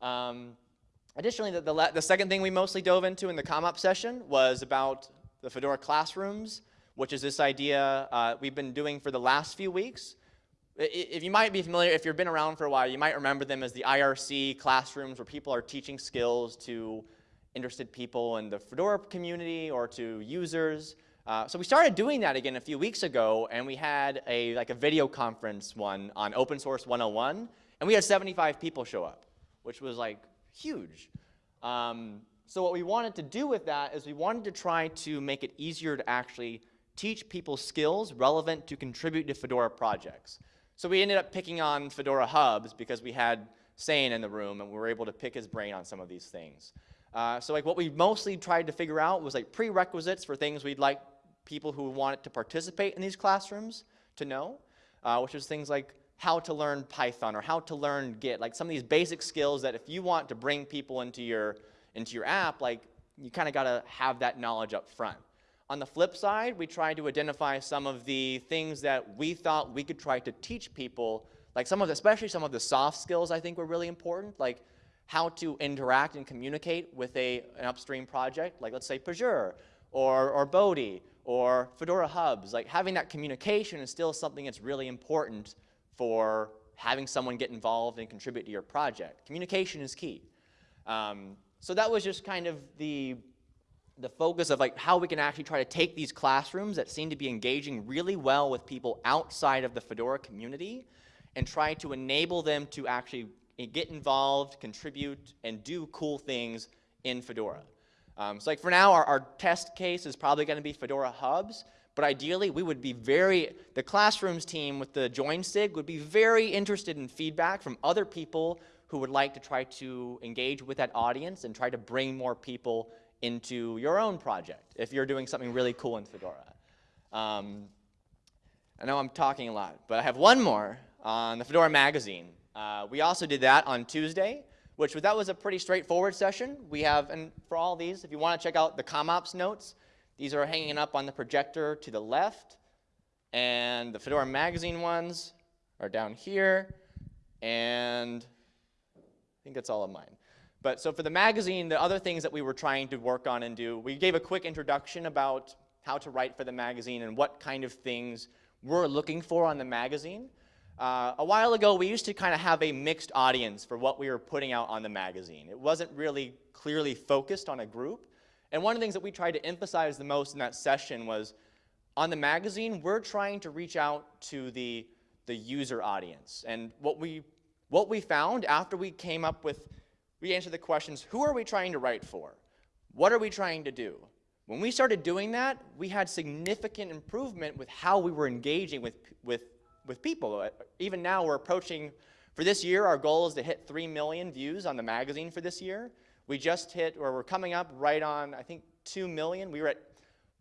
Um, additionally, the, the, the, second thing we mostly dove into in the CommOps session was about the Fedora classrooms, which is this idea uh, we've been doing for the last few weeks. If you might be familiar, if you've been around for a while, you might remember them as the IRC classrooms where people are teaching skills to interested people in the Fedora community or to users. Uh, so we started doing that again a few weeks ago, and we had a like a video conference one on Open Source 101, and we had 75 people show up which was like huge. Um, so what we wanted to do with that is we wanted to try to make it easier to actually teach people skills relevant to contribute to Fedora projects. So we ended up picking on Fedora hubs because we had Sayan in the room and we were able to pick his brain on some of these things. Uh, so like what we mostly tried to figure out was like prerequisites for things we'd like people who wanted to participate in these classrooms to know, uh, which was things like how to learn Python or how to learn Git, like some of these basic skills that if you want to bring people into your, into your app, like you kind of got to have that knowledge up front. On the flip side, we tried to identify some of the things that we thought we could try to teach people, like some of the, especially some of the soft skills I think were really important, like how to interact and communicate with a, an upstream project, like let's say Pagure or, or Bodhi or Fedora Hubs. Like having that communication is still something that's really important for having someone get involved and contribute to your project. Communication is key. Um, so that was just kind of the, the focus of like how we can actually try to take these classrooms that seem to be engaging really well with people outside of the Fedora community and try to enable them to actually get involved, contribute, and do cool things in Fedora. Um, so like for now, our, our test case is probably going to be Fedora Hubs, but ideally, we would be very, the classrooms team with the join SIG would be very interested in feedback from other people who would like to try to engage with that audience and try to bring more people into your own project if you're doing something really cool in Fedora. Um, I know I'm talking a lot, but I have one more on the Fedora magazine. Uh, we also did that on Tuesday, which that was a pretty straightforward session. We have, and for all these, if you want to check out the CommOps notes, these are hanging up on the projector to the left, and the Fedora magazine ones are down here, and I think that's all of mine. But so for the magazine, the other things that we were trying to work on and do, we gave a quick introduction about how to write for the magazine and what kind of things we're looking for on the magazine. Uh, a while ago, we used to kind of have a mixed audience for what we were putting out on the magazine. It wasn't really clearly focused on a group. And one of the things that we tried to emphasize the most in that session was on the magazine, we're trying to reach out to the, the user audience. And what we, what we found after we came up with, we answered the questions, who are we trying to write for? What are we trying to do? When we started doing that, we had significant improvement with how we were engaging with, with, with people. Uh, Even now, we're approaching, for this year, our goal is to hit 3 million views on the magazine for this year. We just hit, or we're coming up right on, I think, 2 million. We were at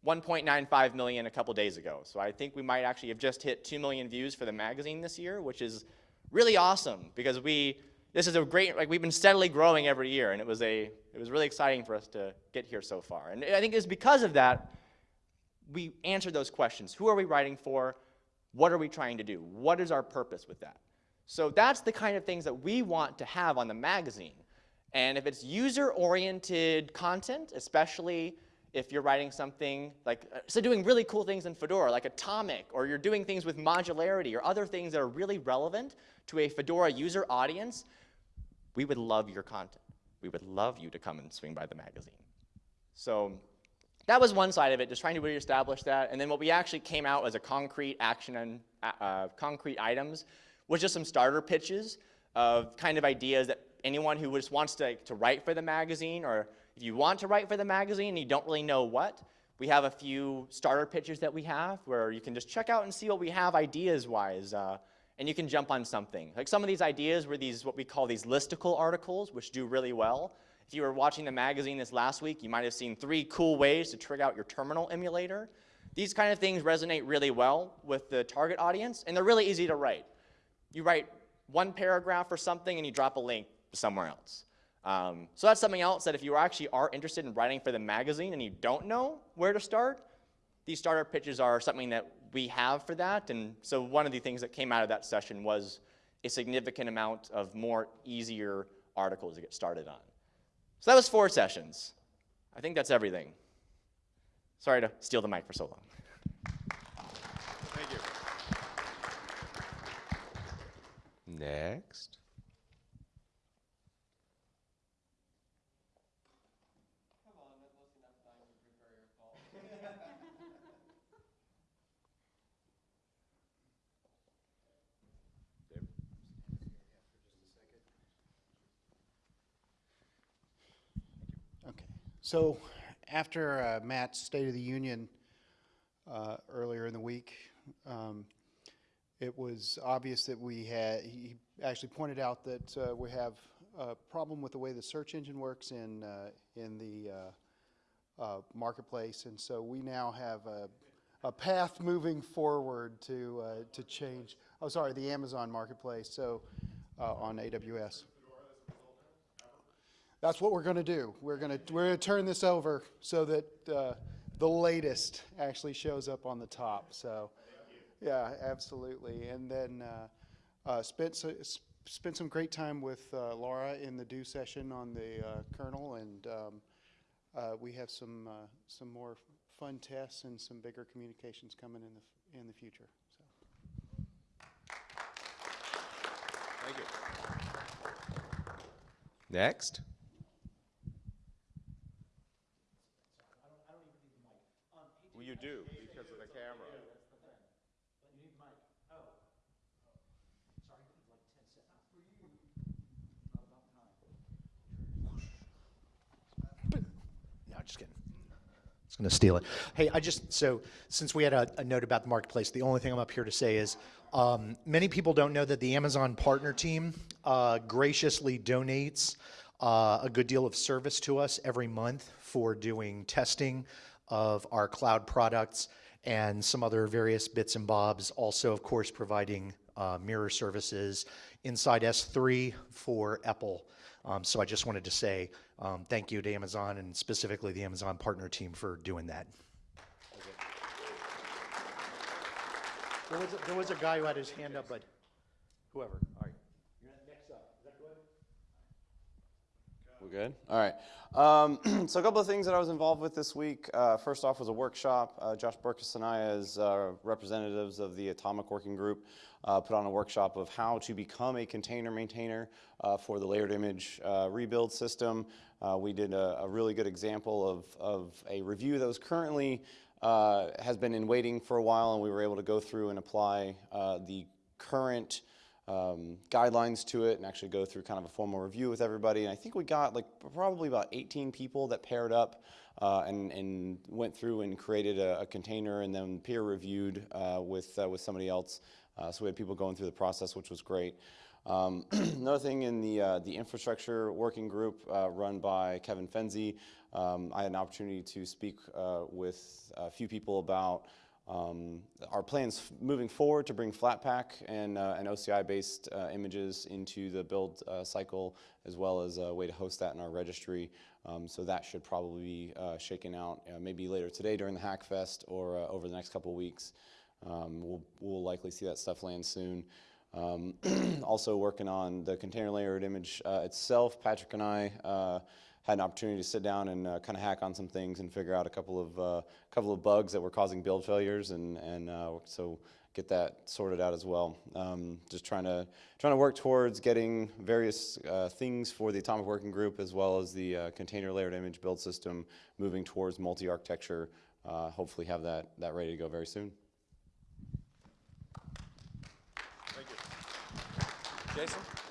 1.95 million a couple days ago. So I think we might actually have just hit 2 million views for the magazine this year, which is really awesome because we, this is a great, like we've been steadily growing every year and it was a, it was really exciting for us to get here so far. And I think it's because of that, we answered those questions. Who are we writing for? What are we trying to do? What is our purpose with that? So that's the kind of things that we want to have on the magazine. And if it's user-oriented content, especially if you're writing something like, uh, so doing really cool things in Fedora, like Atomic, or you're doing things with modularity, or other things that are really relevant to a Fedora user audience, we would love your content. We would love you to come and swing by the magazine. So that was one side of it, just trying to really establish that. And then what we actually came out as a concrete action and uh, uh, concrete items was just some starter pitches of kind of ideas that anyone who just wants to, to write for the magazine or if you want to write for the magazine and you don't really know what, we have a few starter pitches that we have where you can just check out and see what we have ideas-wise, uh, and you can jump on something. Like some of these ideas were these, what we call these listicle articles, which do really well. If you were watching the magazine this last week, you might have seen three cool ways to trick out your terminal emulator. These kind of things resonate really well with the target audience, and they're really easy to write. You write one paragraph or something, and you drop a link somewhere else. Um, so that's something else that if you actually are interested in writing for the magazine and you don't know where to start, these starter pitches are something that we have for that. And so one of the things that came out of that session was a significant amount of more easier articles to get started on. So that was four sessions. I think that's everything. Sorry to steal the mic for so long. Thank you. Next. So after uh, Matt's State of the Union uh, earlier in the week, um, it was obvious that we had, he actually pointed out that uh, we have a problem with the way the search engine works in, uh, in the uh, uh, marketplace. And so we now have a, a path moving forward to, to change, oh, sorry, the Amazon marketplace, so on AWS. That's what we're going to do. We're going to we're going to turn this over so that uh, the latest actually shows up on the top. So, yeah, absolutely. And then uh, uh, spent so, spent some great time with uh, Laura in the do session on the uh, kernel, and um, uh, we have some some more fun tests and some bigger communications coming in the in the future. So. Thank you. Next. You do because of the camera. No, just kidding. I was going to steal it. Hey, I just, so since we had a, a note about the marketplace, the only thing I'm up here to say is um, many people don't know that the Amazon partner team uh, graciously donates uh, a good deal of service to us every month for doing testing of our cloud products and some other various bits and bobs. Also, of course, providing uh, mirror services inside S3 for EPEL. Um, so I just wanted to say um, thank you to Amazon and specifically the Amazon partner team for doing that. There was, a, there was a guy who had his hand up, but whoever. All right. Next up. Is that good? We're good? All right. Um, *clears throat* so a couple of things that I was involved with this week. Uh, first off was a workshop. Uh, Josh Berkus and I, as uh, representatives of the Atomic Working Group, uh, put on a workshop of how to become a container maintainer uh, for the layered image uh, rebuild system. we did a, a, really good example of, of a review that was currently, has been in waiting for a while, and we were able to go through and apply the current um, guidelines to it and actually go through kind of a formal review with everybody. And I think we got like probably about 18 people that paired up uh, and, and went through and created a, a container and then peer reviewed uh, with, uh, with somebody else. Uh, so we had people going through the process, which was great. Um, *clears throat* another thing in the, uh, the infrastructure working group uh, run by Kevin Fenzi, um, I had an opportunity to speak with a few people about um, our plans moving forward to bring Flatpak and, uh, and OCI-based uh, images into the build uh, cycle, as well as a way to host that in our registry. Um, so that should probably be uh, shaken out uh, maybe later today during the Hackfest or uh, over the next couple weeks. Um, we'll, we'll likely see that stuff land soon. Um, *clears throat* also working on the container layered image itself, Patrick and I had an opportunity to sit down and uh, kind of hack on some things and figure out a couple of uh, couple of bugs that were causing build failures, and and uh, so get that sorted out as well. Um, just trying to trying to work towards getting various uh, things for the atomic working group as well as the uh, container layered image build system moving towards multi-architecture. Hopefully, have that that ready to go very soon. Thank you, Jason.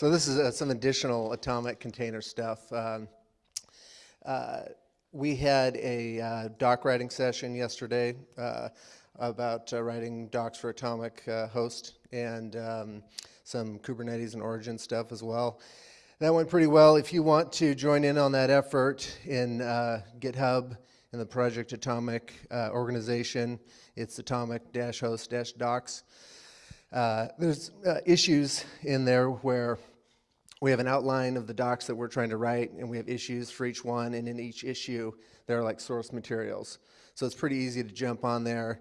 So this is uh, some additional atomic container stuff. Um, uh, we had a uh, doc writing session yesterday uh, about uh, writing docs for atomic uh, host and um, some Kubernetes and Origin stuff as well. That went pretty well. If you want to join in on that effort in GitHub, in the Project Atomic organization, it's atomic-host-docs. Uh, there's uh, issues in there where we have an outline of the docs that we're trying to write, and we have issues for each one, and in each issue, there are like source materials. So it's pretty easy to jump on there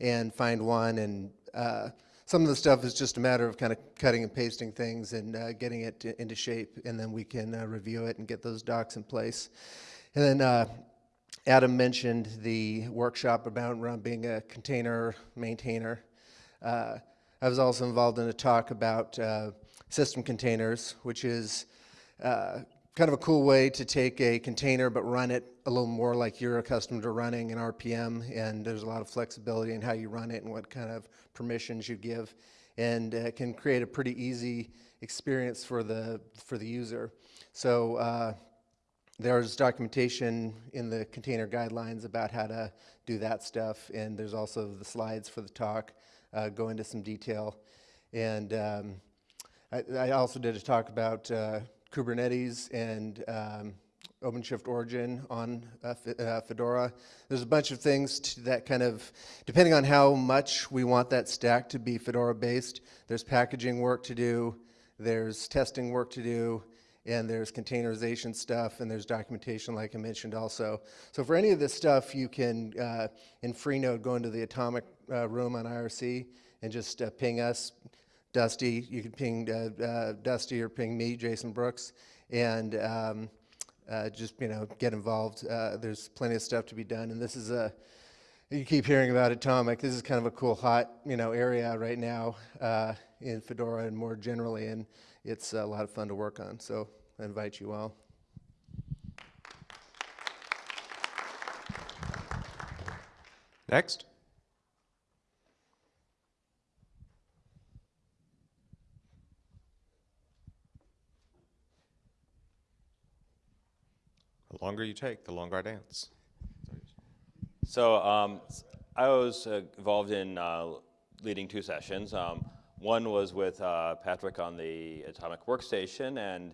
and find one, and uh, some of the stuff is just a matter of kind of cutting and pasting things and uh, getting it to, into shape, and then we can uh, review it and get those docs in place. And then uh, Adam mentioned the workshop about being a container maintainer. Uh, I was also involved in a talk about uh, system containers, which is uh, kind of a cool way to take a container but run it a little more like you're accustomed to running an RPM, and there's a lot of flexibility in how you run it and what kind of permissions you give, and uh, can create a pretty easy experience for the for the user. So uh, there's documentation in the container guidelines about how to do that stuff, and there's also the slides for the talk uh, go into some detail. And um, I, also did a talk about uh, Kubernetes and um, OpenShift Origin on uh, uh Fedora. There's a bunch of things that kind of, depending on how much we want that stack to be Fedora based, there's packaging work to do, there's testing work to do, and there's containerization stuff, and there's documentation like I mentioned also. So for any of this stuff, you can, uh, in Freenode, go into the atomic uh, room on IRC and just uh, ping us, Dusty, you can ping uh, uh, Dusty or ping me, Jason Brooks, and um, uh, just, you know, get involved. there's plenty of stuff to be done, and this is a, you keep hearing about Atomic. This is kind of a cool, hot, you know, area right now in Fedora and more generally, and it's a lot of fun to work on. So I invite you all. Next. The longer you take, the longer I dance. So um, I was uh, involved in uh, leading two sessions. Um, one was with uh, Patrick on the Atomic Workstation, and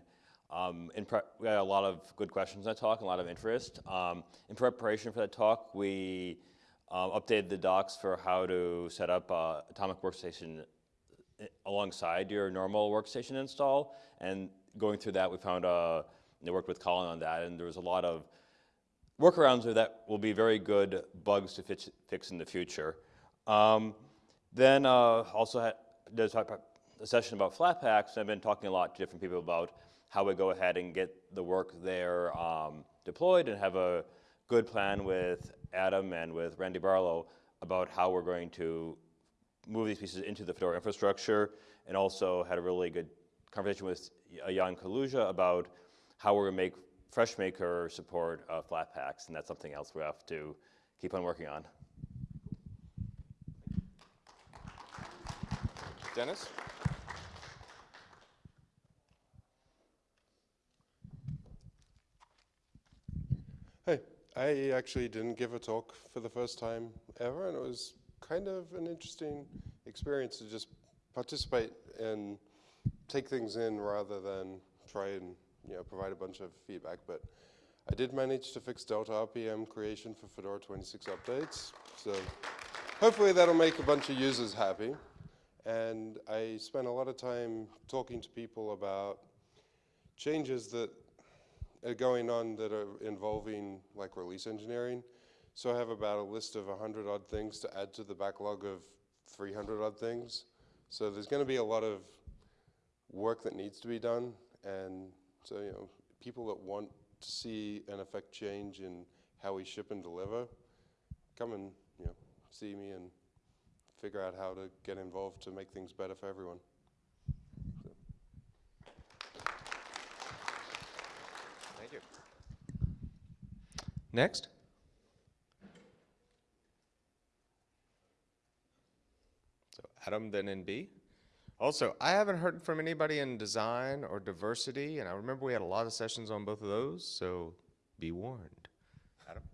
um, we had a lot of good questions in that talk, a lot of interest. Um, in preparation for that talk, we um, updated the docs for how to set up uh, Atomic Workstation uh, alongside your normal workstation install. And going through that, we found, uh, they worked with Colin on that, and there was a lot of workarounds that will be very good bugs to fix, fix in the future. Um, then uh, also had, there's a session about Flatpaks. I've been talking a lot to different people about how we go ahead and get the work there um, deployed and have a good plan with Adam and with Randy Barlow about how we're going to move these pieces into the Fedora infrastructure, and also had a really good conversation with Jan Kaluža about how we're going to make FreshMaker support uh, Flatpaks, and that's something else we have to keep on working on. Dennis? Hey, I actually didn't give a talk for the first time ever, and it was kind of an interesting experience to just participate and take things in rather than try and you know provide a bunch of feedback. But I did manage to fix Delta RPM creation for Fedora 26 updates, so hopefully that'll make a bunch of users happy. And I spent a lot of time talking to people about changes that are going on that are involving like release engineering. So I have about a list of 100 odd things to add to the backlog of 300 odd things. So there's going to be a lot of work that needs to be done. And so, you know, people that want to see an effect change in how we ship and deliver, come and, you know, see me and figure out how to get involved to make things better for everyone. Thank you. Next. So Adam, then NB. Also, I haven't heard from anybody in design or diversity, and I remember we had a lot of sessions on both of those, so be warned. Adam?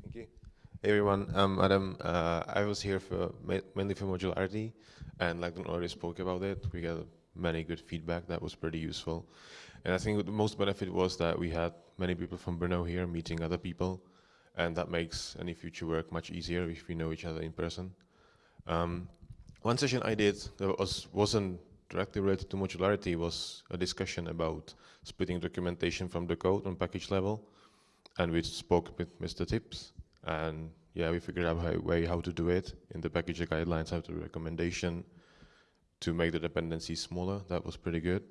Thank you. Hey everyone, I'm Adam. Uh, I was here for ma mainly for modularity, and like Don already spoke about it, we got many good feedback that was pretty useful. And I think the most benefit was that we had many people from Brno here meeting other people, and that makes any future work much easier if we know each other in person. Um, one session I did that was, wasn't directly related to modularity was a discussion about splitting documentation from the code on package level, and we spoke with Mr. Tips, and yeah, we figured out a way how to do it in the package guidelines, how to recommendation to make the dependencies smaller. That was pretty good.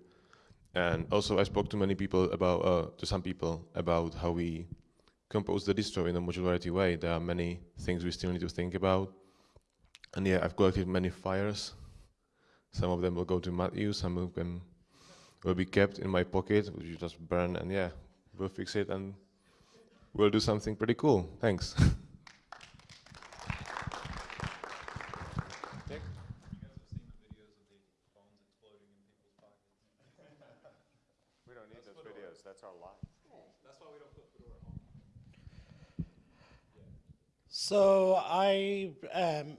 And also I spoke to many people about, uh, to some people about how we compose the distro in a modularity way. There are many things we still need to think about. And yeah, I've collected many fires. Some of them will go to Matthew, some of them will be kept in my pocket, which you just burn, and yeah, we'll fix it and we'll do something pretty cool. Thanks. *laughs* So I, um,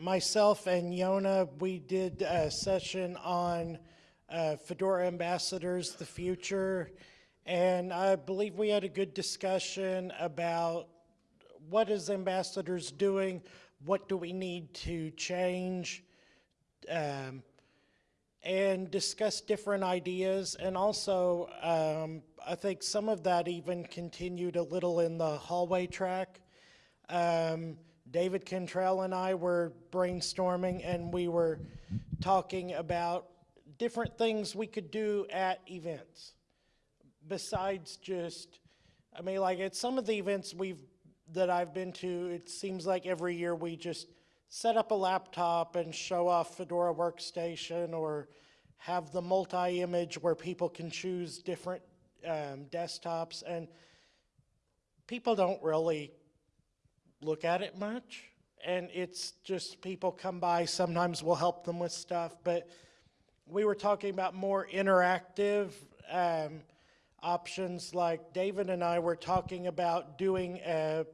myself and Jona, we did a session on uh, Fedora Ambassadors, the future, and I believe we had a good discussion about what is Ambassadors doing, what do we need to change, um, and discuss different ideas. And also, um, I think some of that even continued a little in the hallway track. Um, David Cantrell and I were brainstorming and we were talking about different things we could do at events besides just, I mean, like at some of the events we've that I've been to, it seems like every year we just set up a laptop and show off Fedora Workstation or have the multi-image where people can choose different um, desktops and people don't really look at it much and it's just people come by sometimes we'll help them with stuff but we were talking about more interactive um, options like david and i were talking about doing a,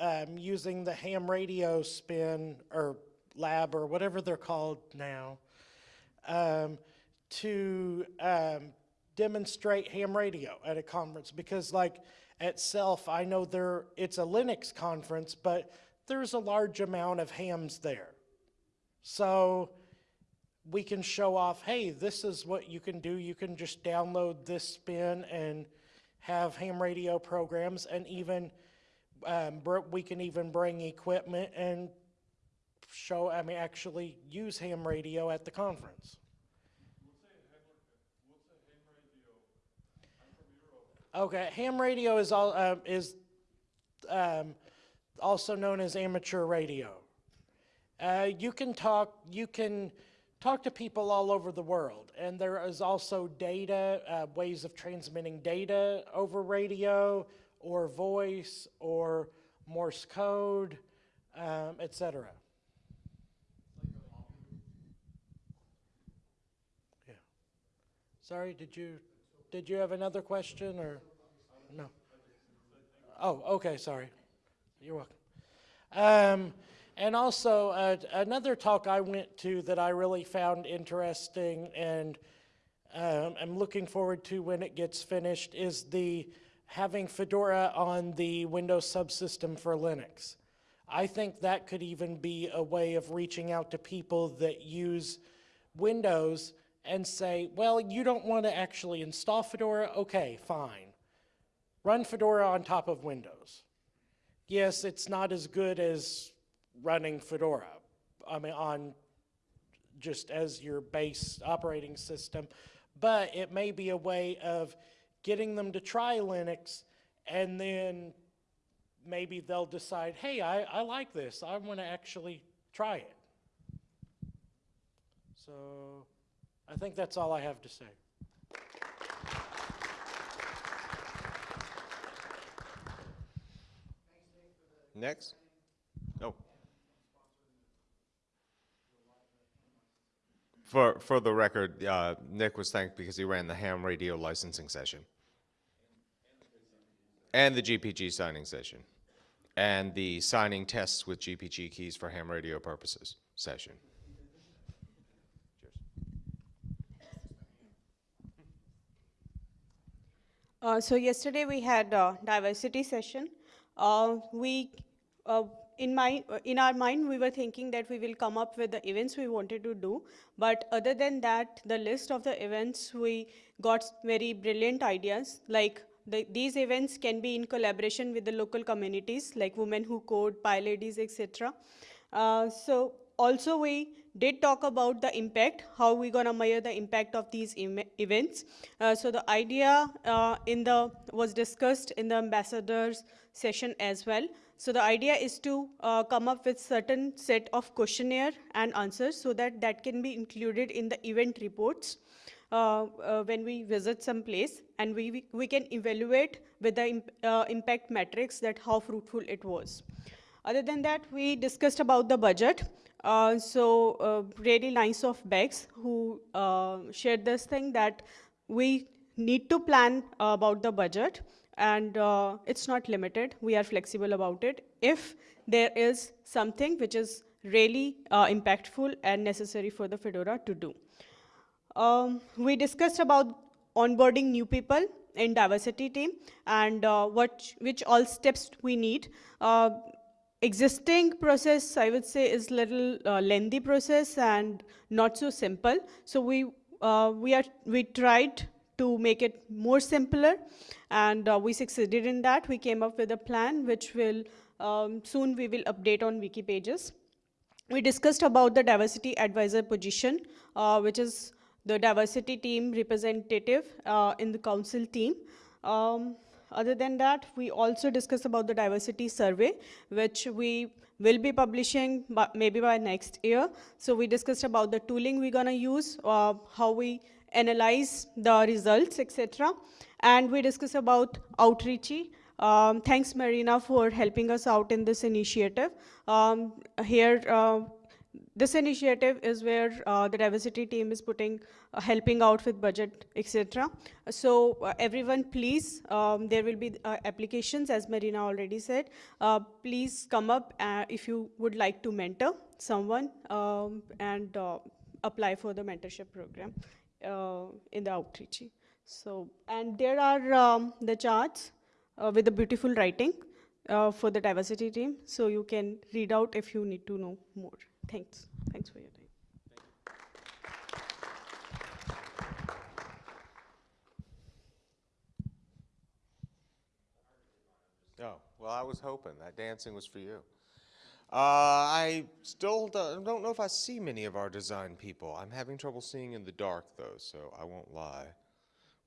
um, using the ham radio spin or lab or whatever they're called now um, to um, demonstrate ham radio at a conference because like itself, I know there it's a Linux conference, but there's a large amount of hams there. So we can show off, hey, this is what you can do. You can just download this spin and have ham radio programs and even um, we can even bring equipment and show, I mean, actually use ham radio at the conference. Okay, ham radio is all um, is um, also known as amateur radio. Uh, you can talk, you can talk to people all over the world. And there is also data, uh, ways of transmitting data over radio or voice or Morse code, um, et cetera. Yeah. Sorry, did you, did you have another question or? No. Oh, okay, sorry. You're welcome. Um, and also, uh, another talk I went to that I really found interesting and um, I'm looking forward to when it gets finished is the having Fedora on the Windows subsystem for Linux. I think that could even be a way of reaching out to people that use Windows and say, well, you don't want to actually install Fedora? Okay, fine. Run Fedora on top of Windows. Yes, it's not as good as running Fedora. I mean, on just as your base operating system, but it may be a way of getting them to try Linux and then maybe they'll decide, hey, I, I like this. I want to actually try it. So I think that's all I have to say. Next? Oh. For, for the record, uh, Nick was thanked because he ran the ham radio licensing session. And the GPG signing session. And the signing tests with GPG keys for ham radio purposes session. Uh, so yesterday we had a diversity session. Uh, we, uh, in my, in our mind, we were thinking that we will come up with the events we wanted to do. But other than that, the list of the events, we got very brilliant ideas. Like the, these events can be in collaboration with the local communities, like Women Who Code, PyLadies, etc. Uh, so also we did talk about the impact, how we gonna measure the impact of these events. Uh, so the idea uh, in the was discussed in the ambassadors session as well. So the idea is to uh, come up with certain set of questionnaire and answers so that that can be included in the event reports. Uh, uh, when we visit some place and we, we can evaluate with the imp uh, impact metrics that how fruitful it was. Other than that, we discussed about the budget. Uh, so uh, really nice of Bex who uh, shared this thing that we need to plan about the budget and uh, it's not limited. We are flexible about it. If there is something which is really uh, impactful and necessary for the Fedora to do. Um, we discussed about onboarding new people in diversity team and what, which all steps we need existing process, I would say, is a little uh, lengthy process and not so simple. So we uh, we are we tried to make it more simpler, and uh, we succeeded in that. We came up with a plan which will um, soon we will update on wiki pages. We discussed about the diversity advisor position, uh, which is the diversity team representative uh, in the council team. Um, other than that, we also discuss about the diversity survey, which we will be publishing maybe by next year. So we discussed about the tooling we're gonna use, uh, how we analyze the results, etc. And we discuss about outreachy. Um, thanks, Marina, for helping us out in this initiative. Um, here, uh, this initiative is where uh, the diversity team is putting, uh, helping out with budget, etc. So uh, everyone, please, um, there will be uh, applications, as Marina already said. Uh, please come up uh, if you would like to mentor someone um, and apply for the mentorship program in the outreach. So, and there are um, the charts with the beautiful writing for the diversity team, so you can read out if you need to know more. Thanks. Thanks for your time. Oh, well, I was hoping that dancing was for you. Uh, I still don't, don't know if I see many of our design people. I'm having trouble seeing in the dark, though, so I won't lie.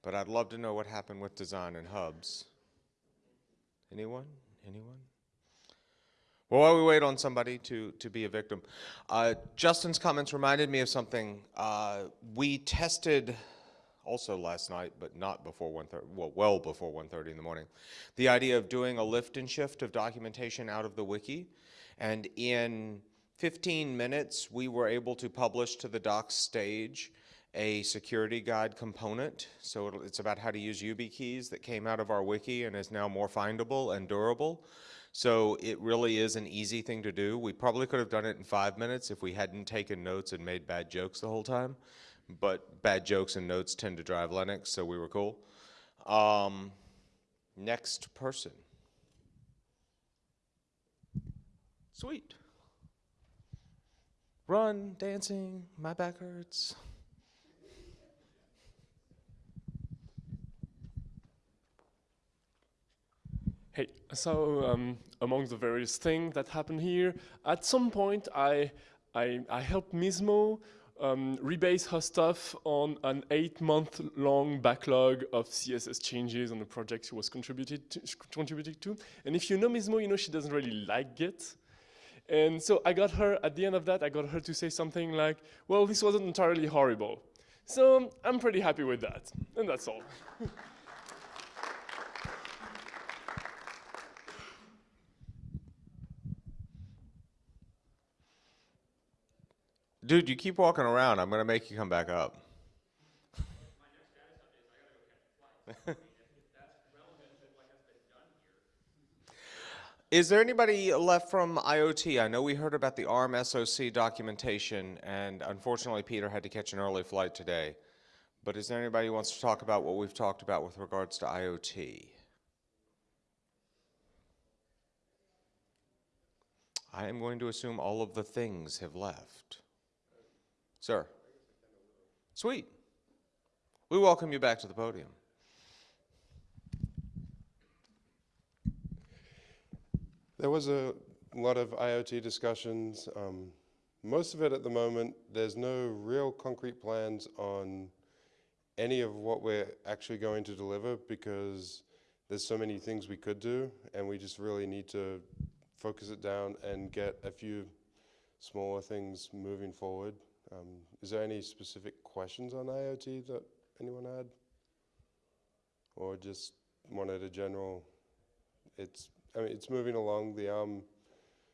But I'd love to know what happened with design and hubs. Anyone? Anyone? Well, while we wait on somebody to, to be a victim, uh, Justin's comments reminded me of something. Uh, we tested also last night, but not before 1.30, well, well before 1.30 in the morning, the idea of doing a lift and shift of documentation out of the wiki. And in 15 minutes, we were able to publish to the docs stage a security guide component. So it's about how to use YubiKeys that came out of our wiki and is now more findable and durable. So it really is an easy thing to do. We probably could have done it in five minutes if we hadn't taken notes and made bad jokes the whole time. But bad jokes and notes tend to drive Linux, so we were cool. Um, next person. Sweet. Run, dancing, my back hurts. Hey, so um, among the various things that happened here, at some point I, I, I helped Mizmo um, rebase her stuff on an eight-month-long backlog of CSS changes on the project she was contributed to, contributing to. And if you know Mizmo, you know she doesn't really like Git. And so I got her, at the end of that, I got her to say something like, well, this wasn't entirely horrible. So I'm pretty happy with that, and that's all. *laughs* Dude, you keep walking around. I'm going to make you come back up. *laughs* Is there anybody left from IoT? I know we heard about the ARM SOC documentation, and unfortunately, Peter had to catch an early flight today. But is there anybody who wants to talk about what we've talked about with regards to IoT? I am going to assume all of the things have left. Sir. Sweet. We welcome you back to the podium. There was a lot of IoT discussions. Um, most of it at the moment, there's no real concrete plans on any of what we're actually going to deliver because there's so many things we could do and we just really need to focus it down and get a few smaller things moving forward. Um, is there any specific questions on IoT that anyone had? Or just wanted a general, it's, I mean, it's moving along. The ARM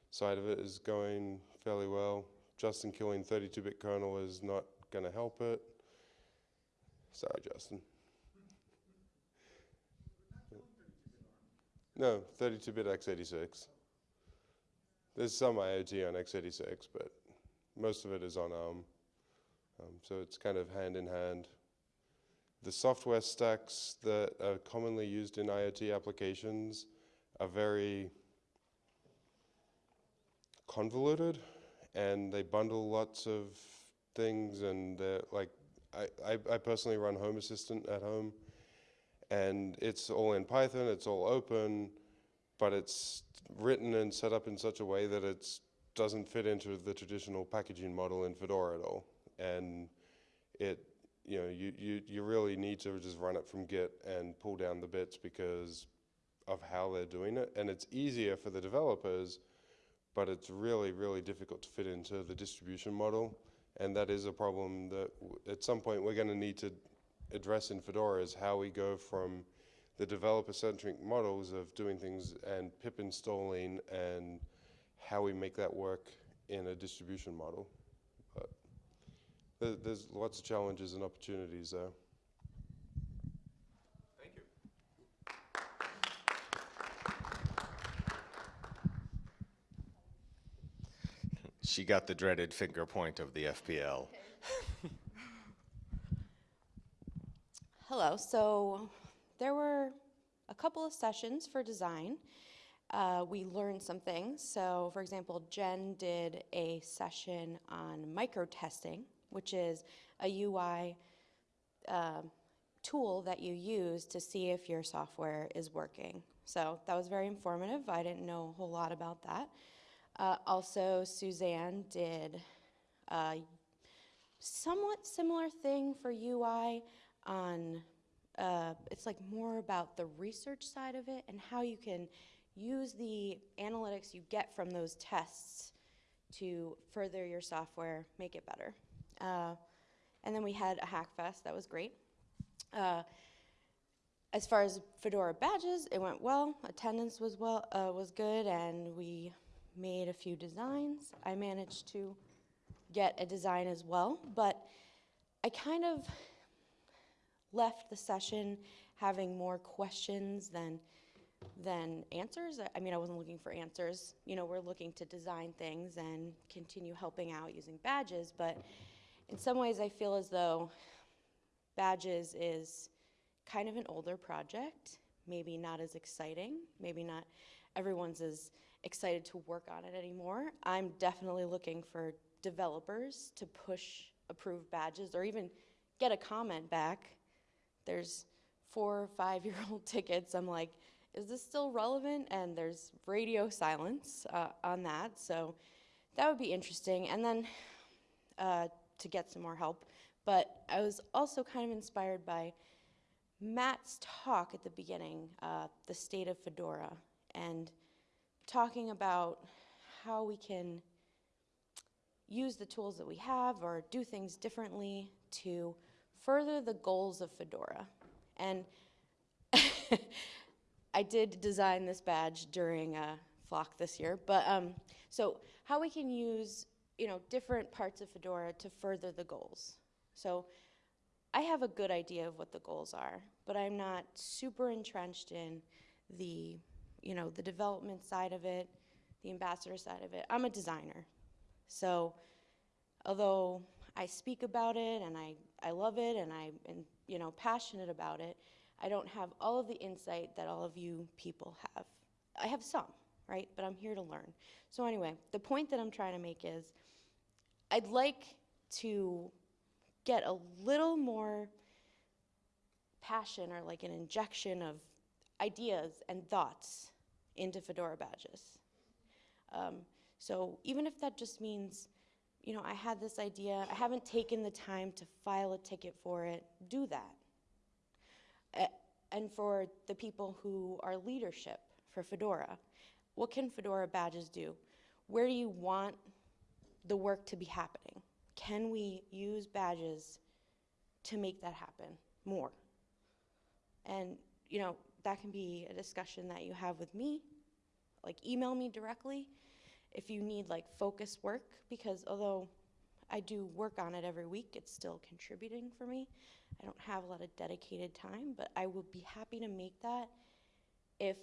side of it is going fairly well. Justin killing 32-bit kernel is not going to help it. Sorry, Justin. No, 32-bit x86. There's some IoT on x86, but most of it is on ARM. Um, so it's kind of hand in hand. The software stacks that are commonly used in IoT applications are very convoluted and they bundle lots of things and like I, I, I personally run Home Assistant at home and it's all in Python, it's all open, but it's written and set up in such a way that it doesn't fit into the traditional packaging model in Fedora at all. And it, you know, you, you, you really need to just run it from Git and pull down the bits because of how they're doing it. And it's easier for the developers, but it's really, really difficult to fit into the distribution model. And that is a problem that at some point we're going to need to address in Fedora is how we go from the developer-centric models of doing things and pip installing and how we make that work in a distribution model. But there, there's lots of challenges and opportunities there. Thank you. She got the dreaded finger point of the FPL. Hello. So there were a couple of sessions for design. Uh, we learned some things. So, for example, Jen did a session on micro testing, which is a UI um, tool that you use to see if your software is working. So that was very informative. I didn't know a whole lot about that. Uh, also, Suzanne did a somewhat similar thing for UI on, uh, it's like more about the research side of it and how you can use the analytics you get from those tests to further your software, make it better. Uh, and then we had a hack fest, that was great. Uh, as far as Fedora badges, it went well. Attendance was well uh, was good, and we made a few designs. I managed to get a design as well, but I kind of left the session having more questions than than answers. I- mean, I wasn't looking for answers. You know, we're looking to design things and continue helping out using badges, but in some ways, I feel as though badges is kind of an older project, maybe not as exciting, maybe not everyone's as excited to work on it anymore. I'm definitely looking for developers to push approved badges or even get a comment back. There's four or five year old *laughs* tickets. I'm like, is this still relevant? And there's radio silence uh, on that. So that would be interesting. And then uh, to get some more help. But I was also kind of inspired by Matt's talk at the beginning, uh, the state of Fedora, and talking about how we can use the tools that we have or do things differently to further the goals of Fedora. And *laughs* I did design this badge during uh, Flock this year, but um, so how we can use you know different parts of Fedora to further the goals. So I have a good idea of what the goals are, but I'm not super entrenched in the you know the development side of it, the ambassador side of it. I'm a designer, so although I speak about it and I, I love it and I'm you know passionate about it, I don't have all of the insight that all of you people have. I have some, right? But I'm here to learn. So anyway, the point that I'm trying to make is I'd like to get a little more passion or like an injection of ideas and thoughts into Fedora badges. Um, so even if that just means, you know, I had this idea, I haven't taken the time to file a ticket for it, do that. And for the people who are leadership for Fedora, what can Fedora badges do? Where do you want the work to be happening? Can we use badges to make that happen more? And, you know, that can be a discussion that you have with me. Like, email me directly if you need, like, focus work, because although I do work on it every week, it's still contributing for me. I don't have a lot of dedicated time, but I would be happy to make that if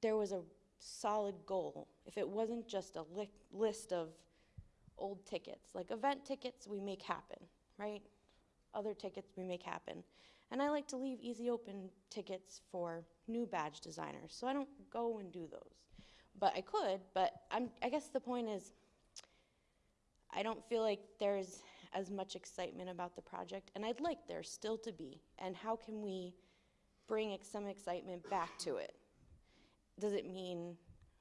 there was a solid goal, if it wasn't just a li list of old tickets. Like event tickets, we make happen, right? Other tickets we make happen. And I like to leave easy open tickets for new badge designers, so I don't go and do those. But I could, but I'm, I guess the point is, I don't feel like there's as much excitement about the project, and I'd like there still to be. And how can we bring ex- some excitement back to it? Does it mean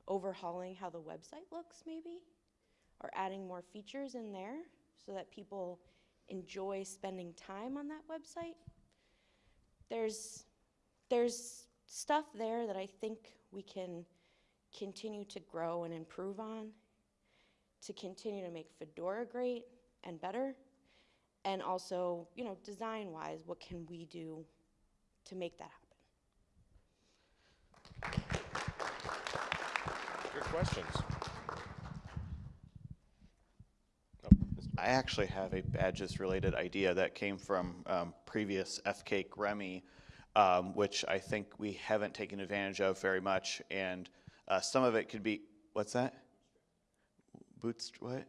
overhauling how the website looks, maybe? Or adding more features in there so that people enjoy spending time on that website? There's, there's stuff there that I think we can continue to grow and improve on to continue to make Fedora great and better. And also, you know, design wise, what can we do to make that happen? Good questions. I actually have a badges related idea that came from um, previous FCAIC Remy, um, which I think we haven't taken advantage of very much. And uh, some of it could be, what's that? Boots, what?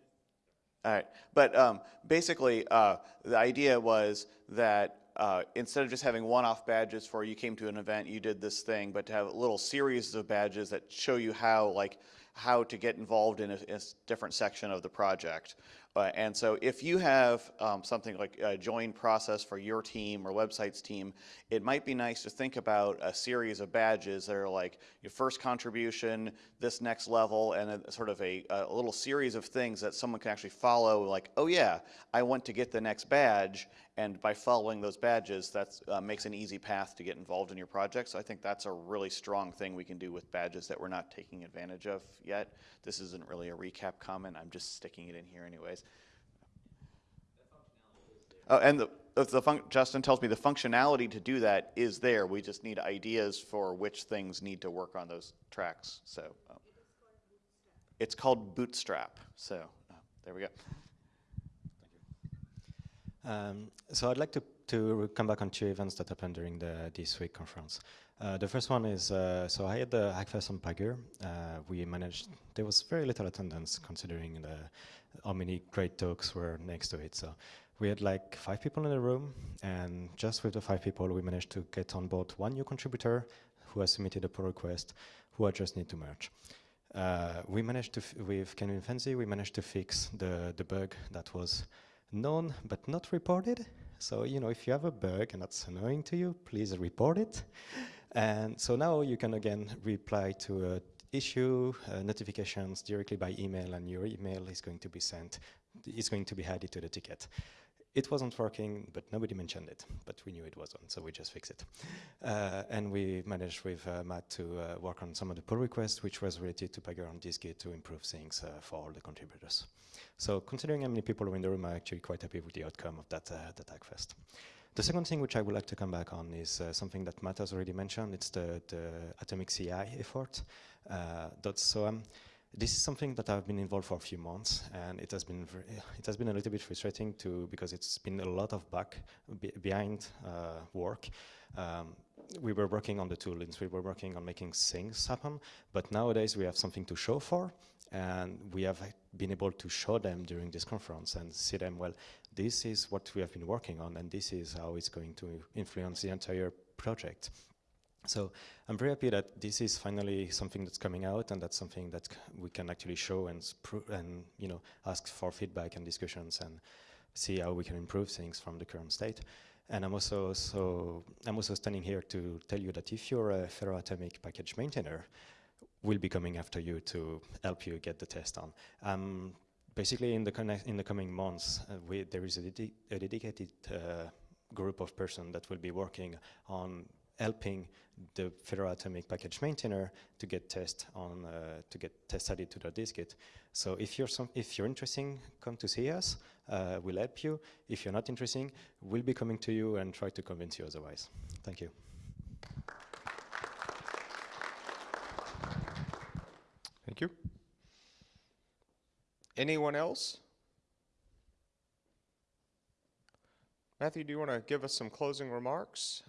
All right, but um, basically, uh, the idea was that uh, instead of just having one-off badges for you came to an event, you did this thing, but to have a little series of badges that show you how, like, how to get involved in a, a different section of the project. Uh, and so if you have um, something like a join process for your team or websites team, it might be nice to think about a series of badges that are like your first contribution, this next level, and a, sort of a, a little series of things that someone can actually follow like, oh yeah, I want to get the next badge, and by following those badges, that uh, makes an easy path to get involved in your project. So I think that's a really strong thing we can do with badges that we're not taking advantage of yet. This isn't really a recap comment. I'm just sticking it in here anyways. Oh, and the, the Justin tells me the functionality to do that is there. We just need ideas for which things need to work on those tracks. So um, it's called Bootstrap. So uh, there we go. Um, so I'd like to, to come back on two events that happened during the this week conference. Uh, the first one is, uh, so I had the Hackfest on. Uh, we managed, there was very little attendance considering the, how many great talks were next to it. So we had like five people in the room, and just with the five people, we managed to get on board one new contributor who has submitted a pull request, who I just need to merge. Uh, we managed to, with Kevin Fenzi, we managed to fix the, the bug that was known but not reported. So, you know, if you have a bug and that's annoying to you, please report it. And so now you can again reply to a issue uh, notifications directly by email and your email is going to be sent, is going to be added to the ticket. It wasn't working, but nobody mentioned it, but we knew it wasn't, so we just fixed it. Uh, and we managed with uh, Matt to uh, work on some of the pull requests, which was related to Pagure on dist-git to improve things uh, for all the contributors. So considering how many people are in the room, I'm actually quite happy with the outcome of that, uh, that Hackfest. The second thing which I would like to come back on is uh, something that Matt has already mentioned. It's the, the Atomic CI effort. Uh, so um, this is something that I've been involved for a few months, and it has been very, it has been a little bit frustrating to because it's been a lot of back be behind uh, work. Um, we were working on the toolings, we were working on making things happen, but nowadays we have something to show for, and we have been able to show them during this conference and see them, well, this is what we have been working on, and this is how it's going to influence the entire project. So I'm very happy that this is finally something that's coming out and that's something that we can actually show and, and you know, ask for feedback and discussions and see how we can improve things from the current state. And I'm also, so I'm also standing here to tell you that if you're a Fedora Atomic package maintainer, we'll be coming after you to help you get the test on. Um, basically, in the, in the coming months, uh, we, there is a, a dedicated uh, group of person that will be working on helping the Fedora Atomic package maintainer to get test on uh, to get test added to the dist-git. So if you're some if you're interested, come to see us. Uh, we'll help you. If you're not interested, we'll be coming to you and try to convince you otherwise. Thank you. Thank you. Anyone else? Matthew, do you want to give us some closing remarks?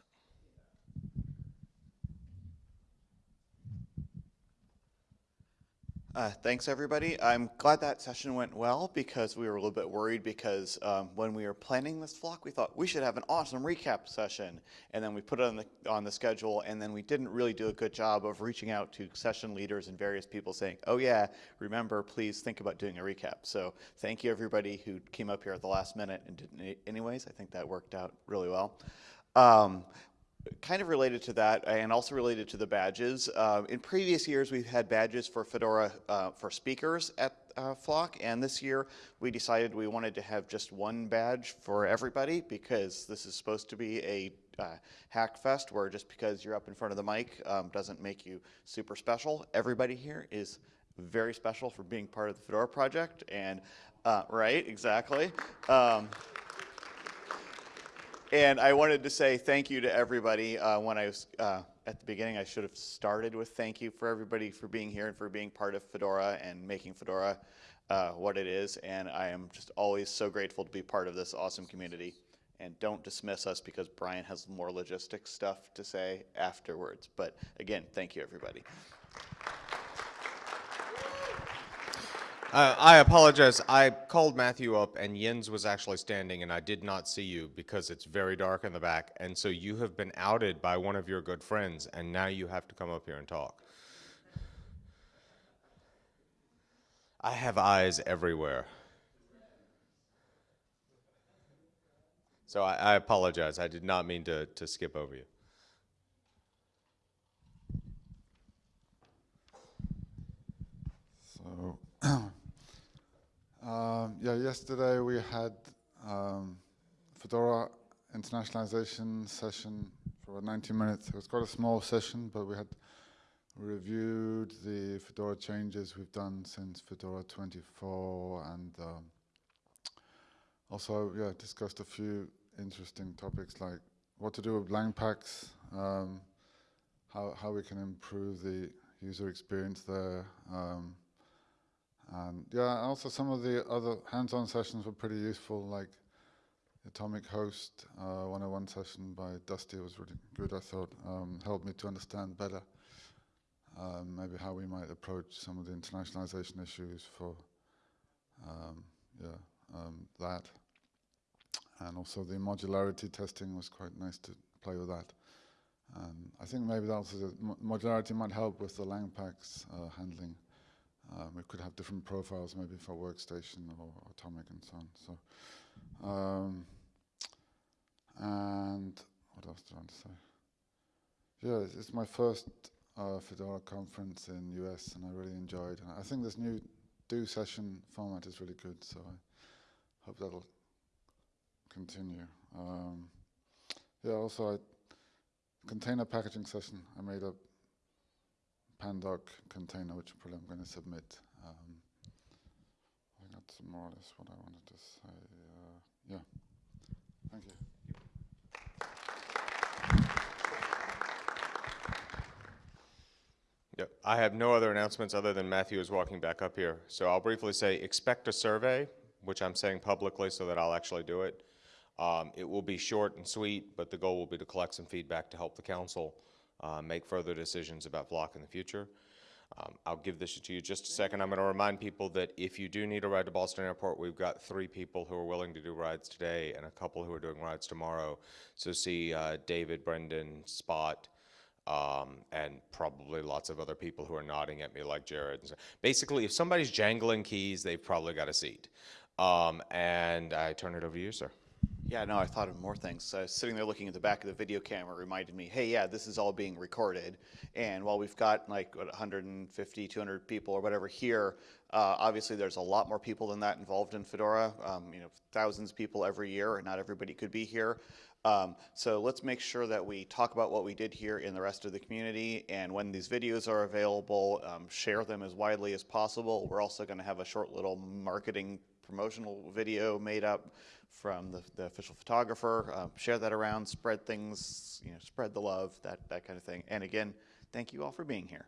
Uh, thanks, everybody. I'm glad that session went well because we were a little bit worried because um, when we were planning this flock, we thought we should have an awesome recap session. And then we put it on the, on the schedule, and then we didn't really do a good job of reaching out to session leaders and various people saying, oh yeah, remember, please think about doing a recap. So thank you, everybody who came up here at the last minute and did anyways. I think that worked out really well. Um, kind of related to that and also related to the badges. Uh, in previous years, we've had badges for Fedora uh, for speakers at uh, Flock, and this year we decided we wanted to have just one badge for everybody because this is supposed to be a uh, hack fest where just because you're up in front of the mic um, doesn't make you super special. Everybody here is very special for being part of the Fedora project, and uh, right, exactly. Um, and I wanted to say thank you to everybody. Uh, when I was uh, at the beginning, I should have started with thank you for everybody for being here and for being part of Fedora and making Fedora uh, what it is. And I am just always so grateful to be part of this awesome community. And don't dismiss us because Brian has more logistics stuff to say afterwards. But again, thank you, everybody. Uh, I apologize. I called Matthew up, and Jens was actually standing, and I did not see you because it's very dark in the back. And so you have been outed by one of your good friends, and now you have to come up here and talk. I have eyes everywhere. So I, I apologize. I did not mean to, to skip over you. *clears throat* um, yeah, yesterday we had um, Fedora internationalization session for about 90 minutes. It was quite a small session, but we had reviewed the Fedora changes we've done since Fedora 24 and um, also, yeah, discussed a few interesting topics like what to do with lang packs, um, how, how we can improve the user experience there, um, and yeah, also some of the other hands-on sessions were pretty useful, like Atomic Host uh, 101 session by Dusty was really good, I thought, um, helped me to understand better um, maybe how we might approach some of the internationalization issues for um, yeah, um, that. And also the modularity testing was quite nice to play with that. And I think maybe that also modularity might help with the Langpacks uh, handling. Um, we could have different profiles maybe for workstation or atomic and so on. So, um, and what else do I want to say? Yeah, it's, it's my first uh, Fedora conference in US, and I really enjoyed. I think this new do session format is really good, so I hope that'll continue. Um, yeah, also I container packaging session. I made a pandoc container, which probably I'm going to submit. Um, I think that's more or less what I wanted to say. Uh, yeah, thank you. Yep. I have no other announcements other than Matthew is walking back up here. So I'll briefly say, expect a survey, which I'm saying publicly so that I'll actually do it. Um, it will be short and sweet, but the goal will be to collect some feedback to help the council uh, make further decisions about Flock in the future. Um, I'll give this to you just a second. I'm going to remind people that if you do need a ride to Boston Airport, we've got three people who are willing to do rides today and a couple who are doing rides tomorrow. So see uh, David, Brendan, Spot, um, and probably lots of other people who are nodding at me like Jared. Basically, if somebody's jangling keys, they've probably got a seat. Um, and I turn it over to you, sir. Yeah, no, I thought of more things. Sitting there looking at the back of the video camera reminded me, hey, yeah, this is all being recorded. And while we've got like what, 150, 200 people or whatever here, uh, obviously there's a lot more people than that involved in Fedora. Um, you know, thousands of people every year, and not everybody could be here. Um, so let's make sure that we talk about what we did here in the rest of the community. And when these videos are available, um, share them as widely as possible. We're also going to have a short little marketing promotional video made up from the, the official photographer. Um, share that around, spread things, you know, spread the love, that, that kind of thing. And again, thank you all for being here.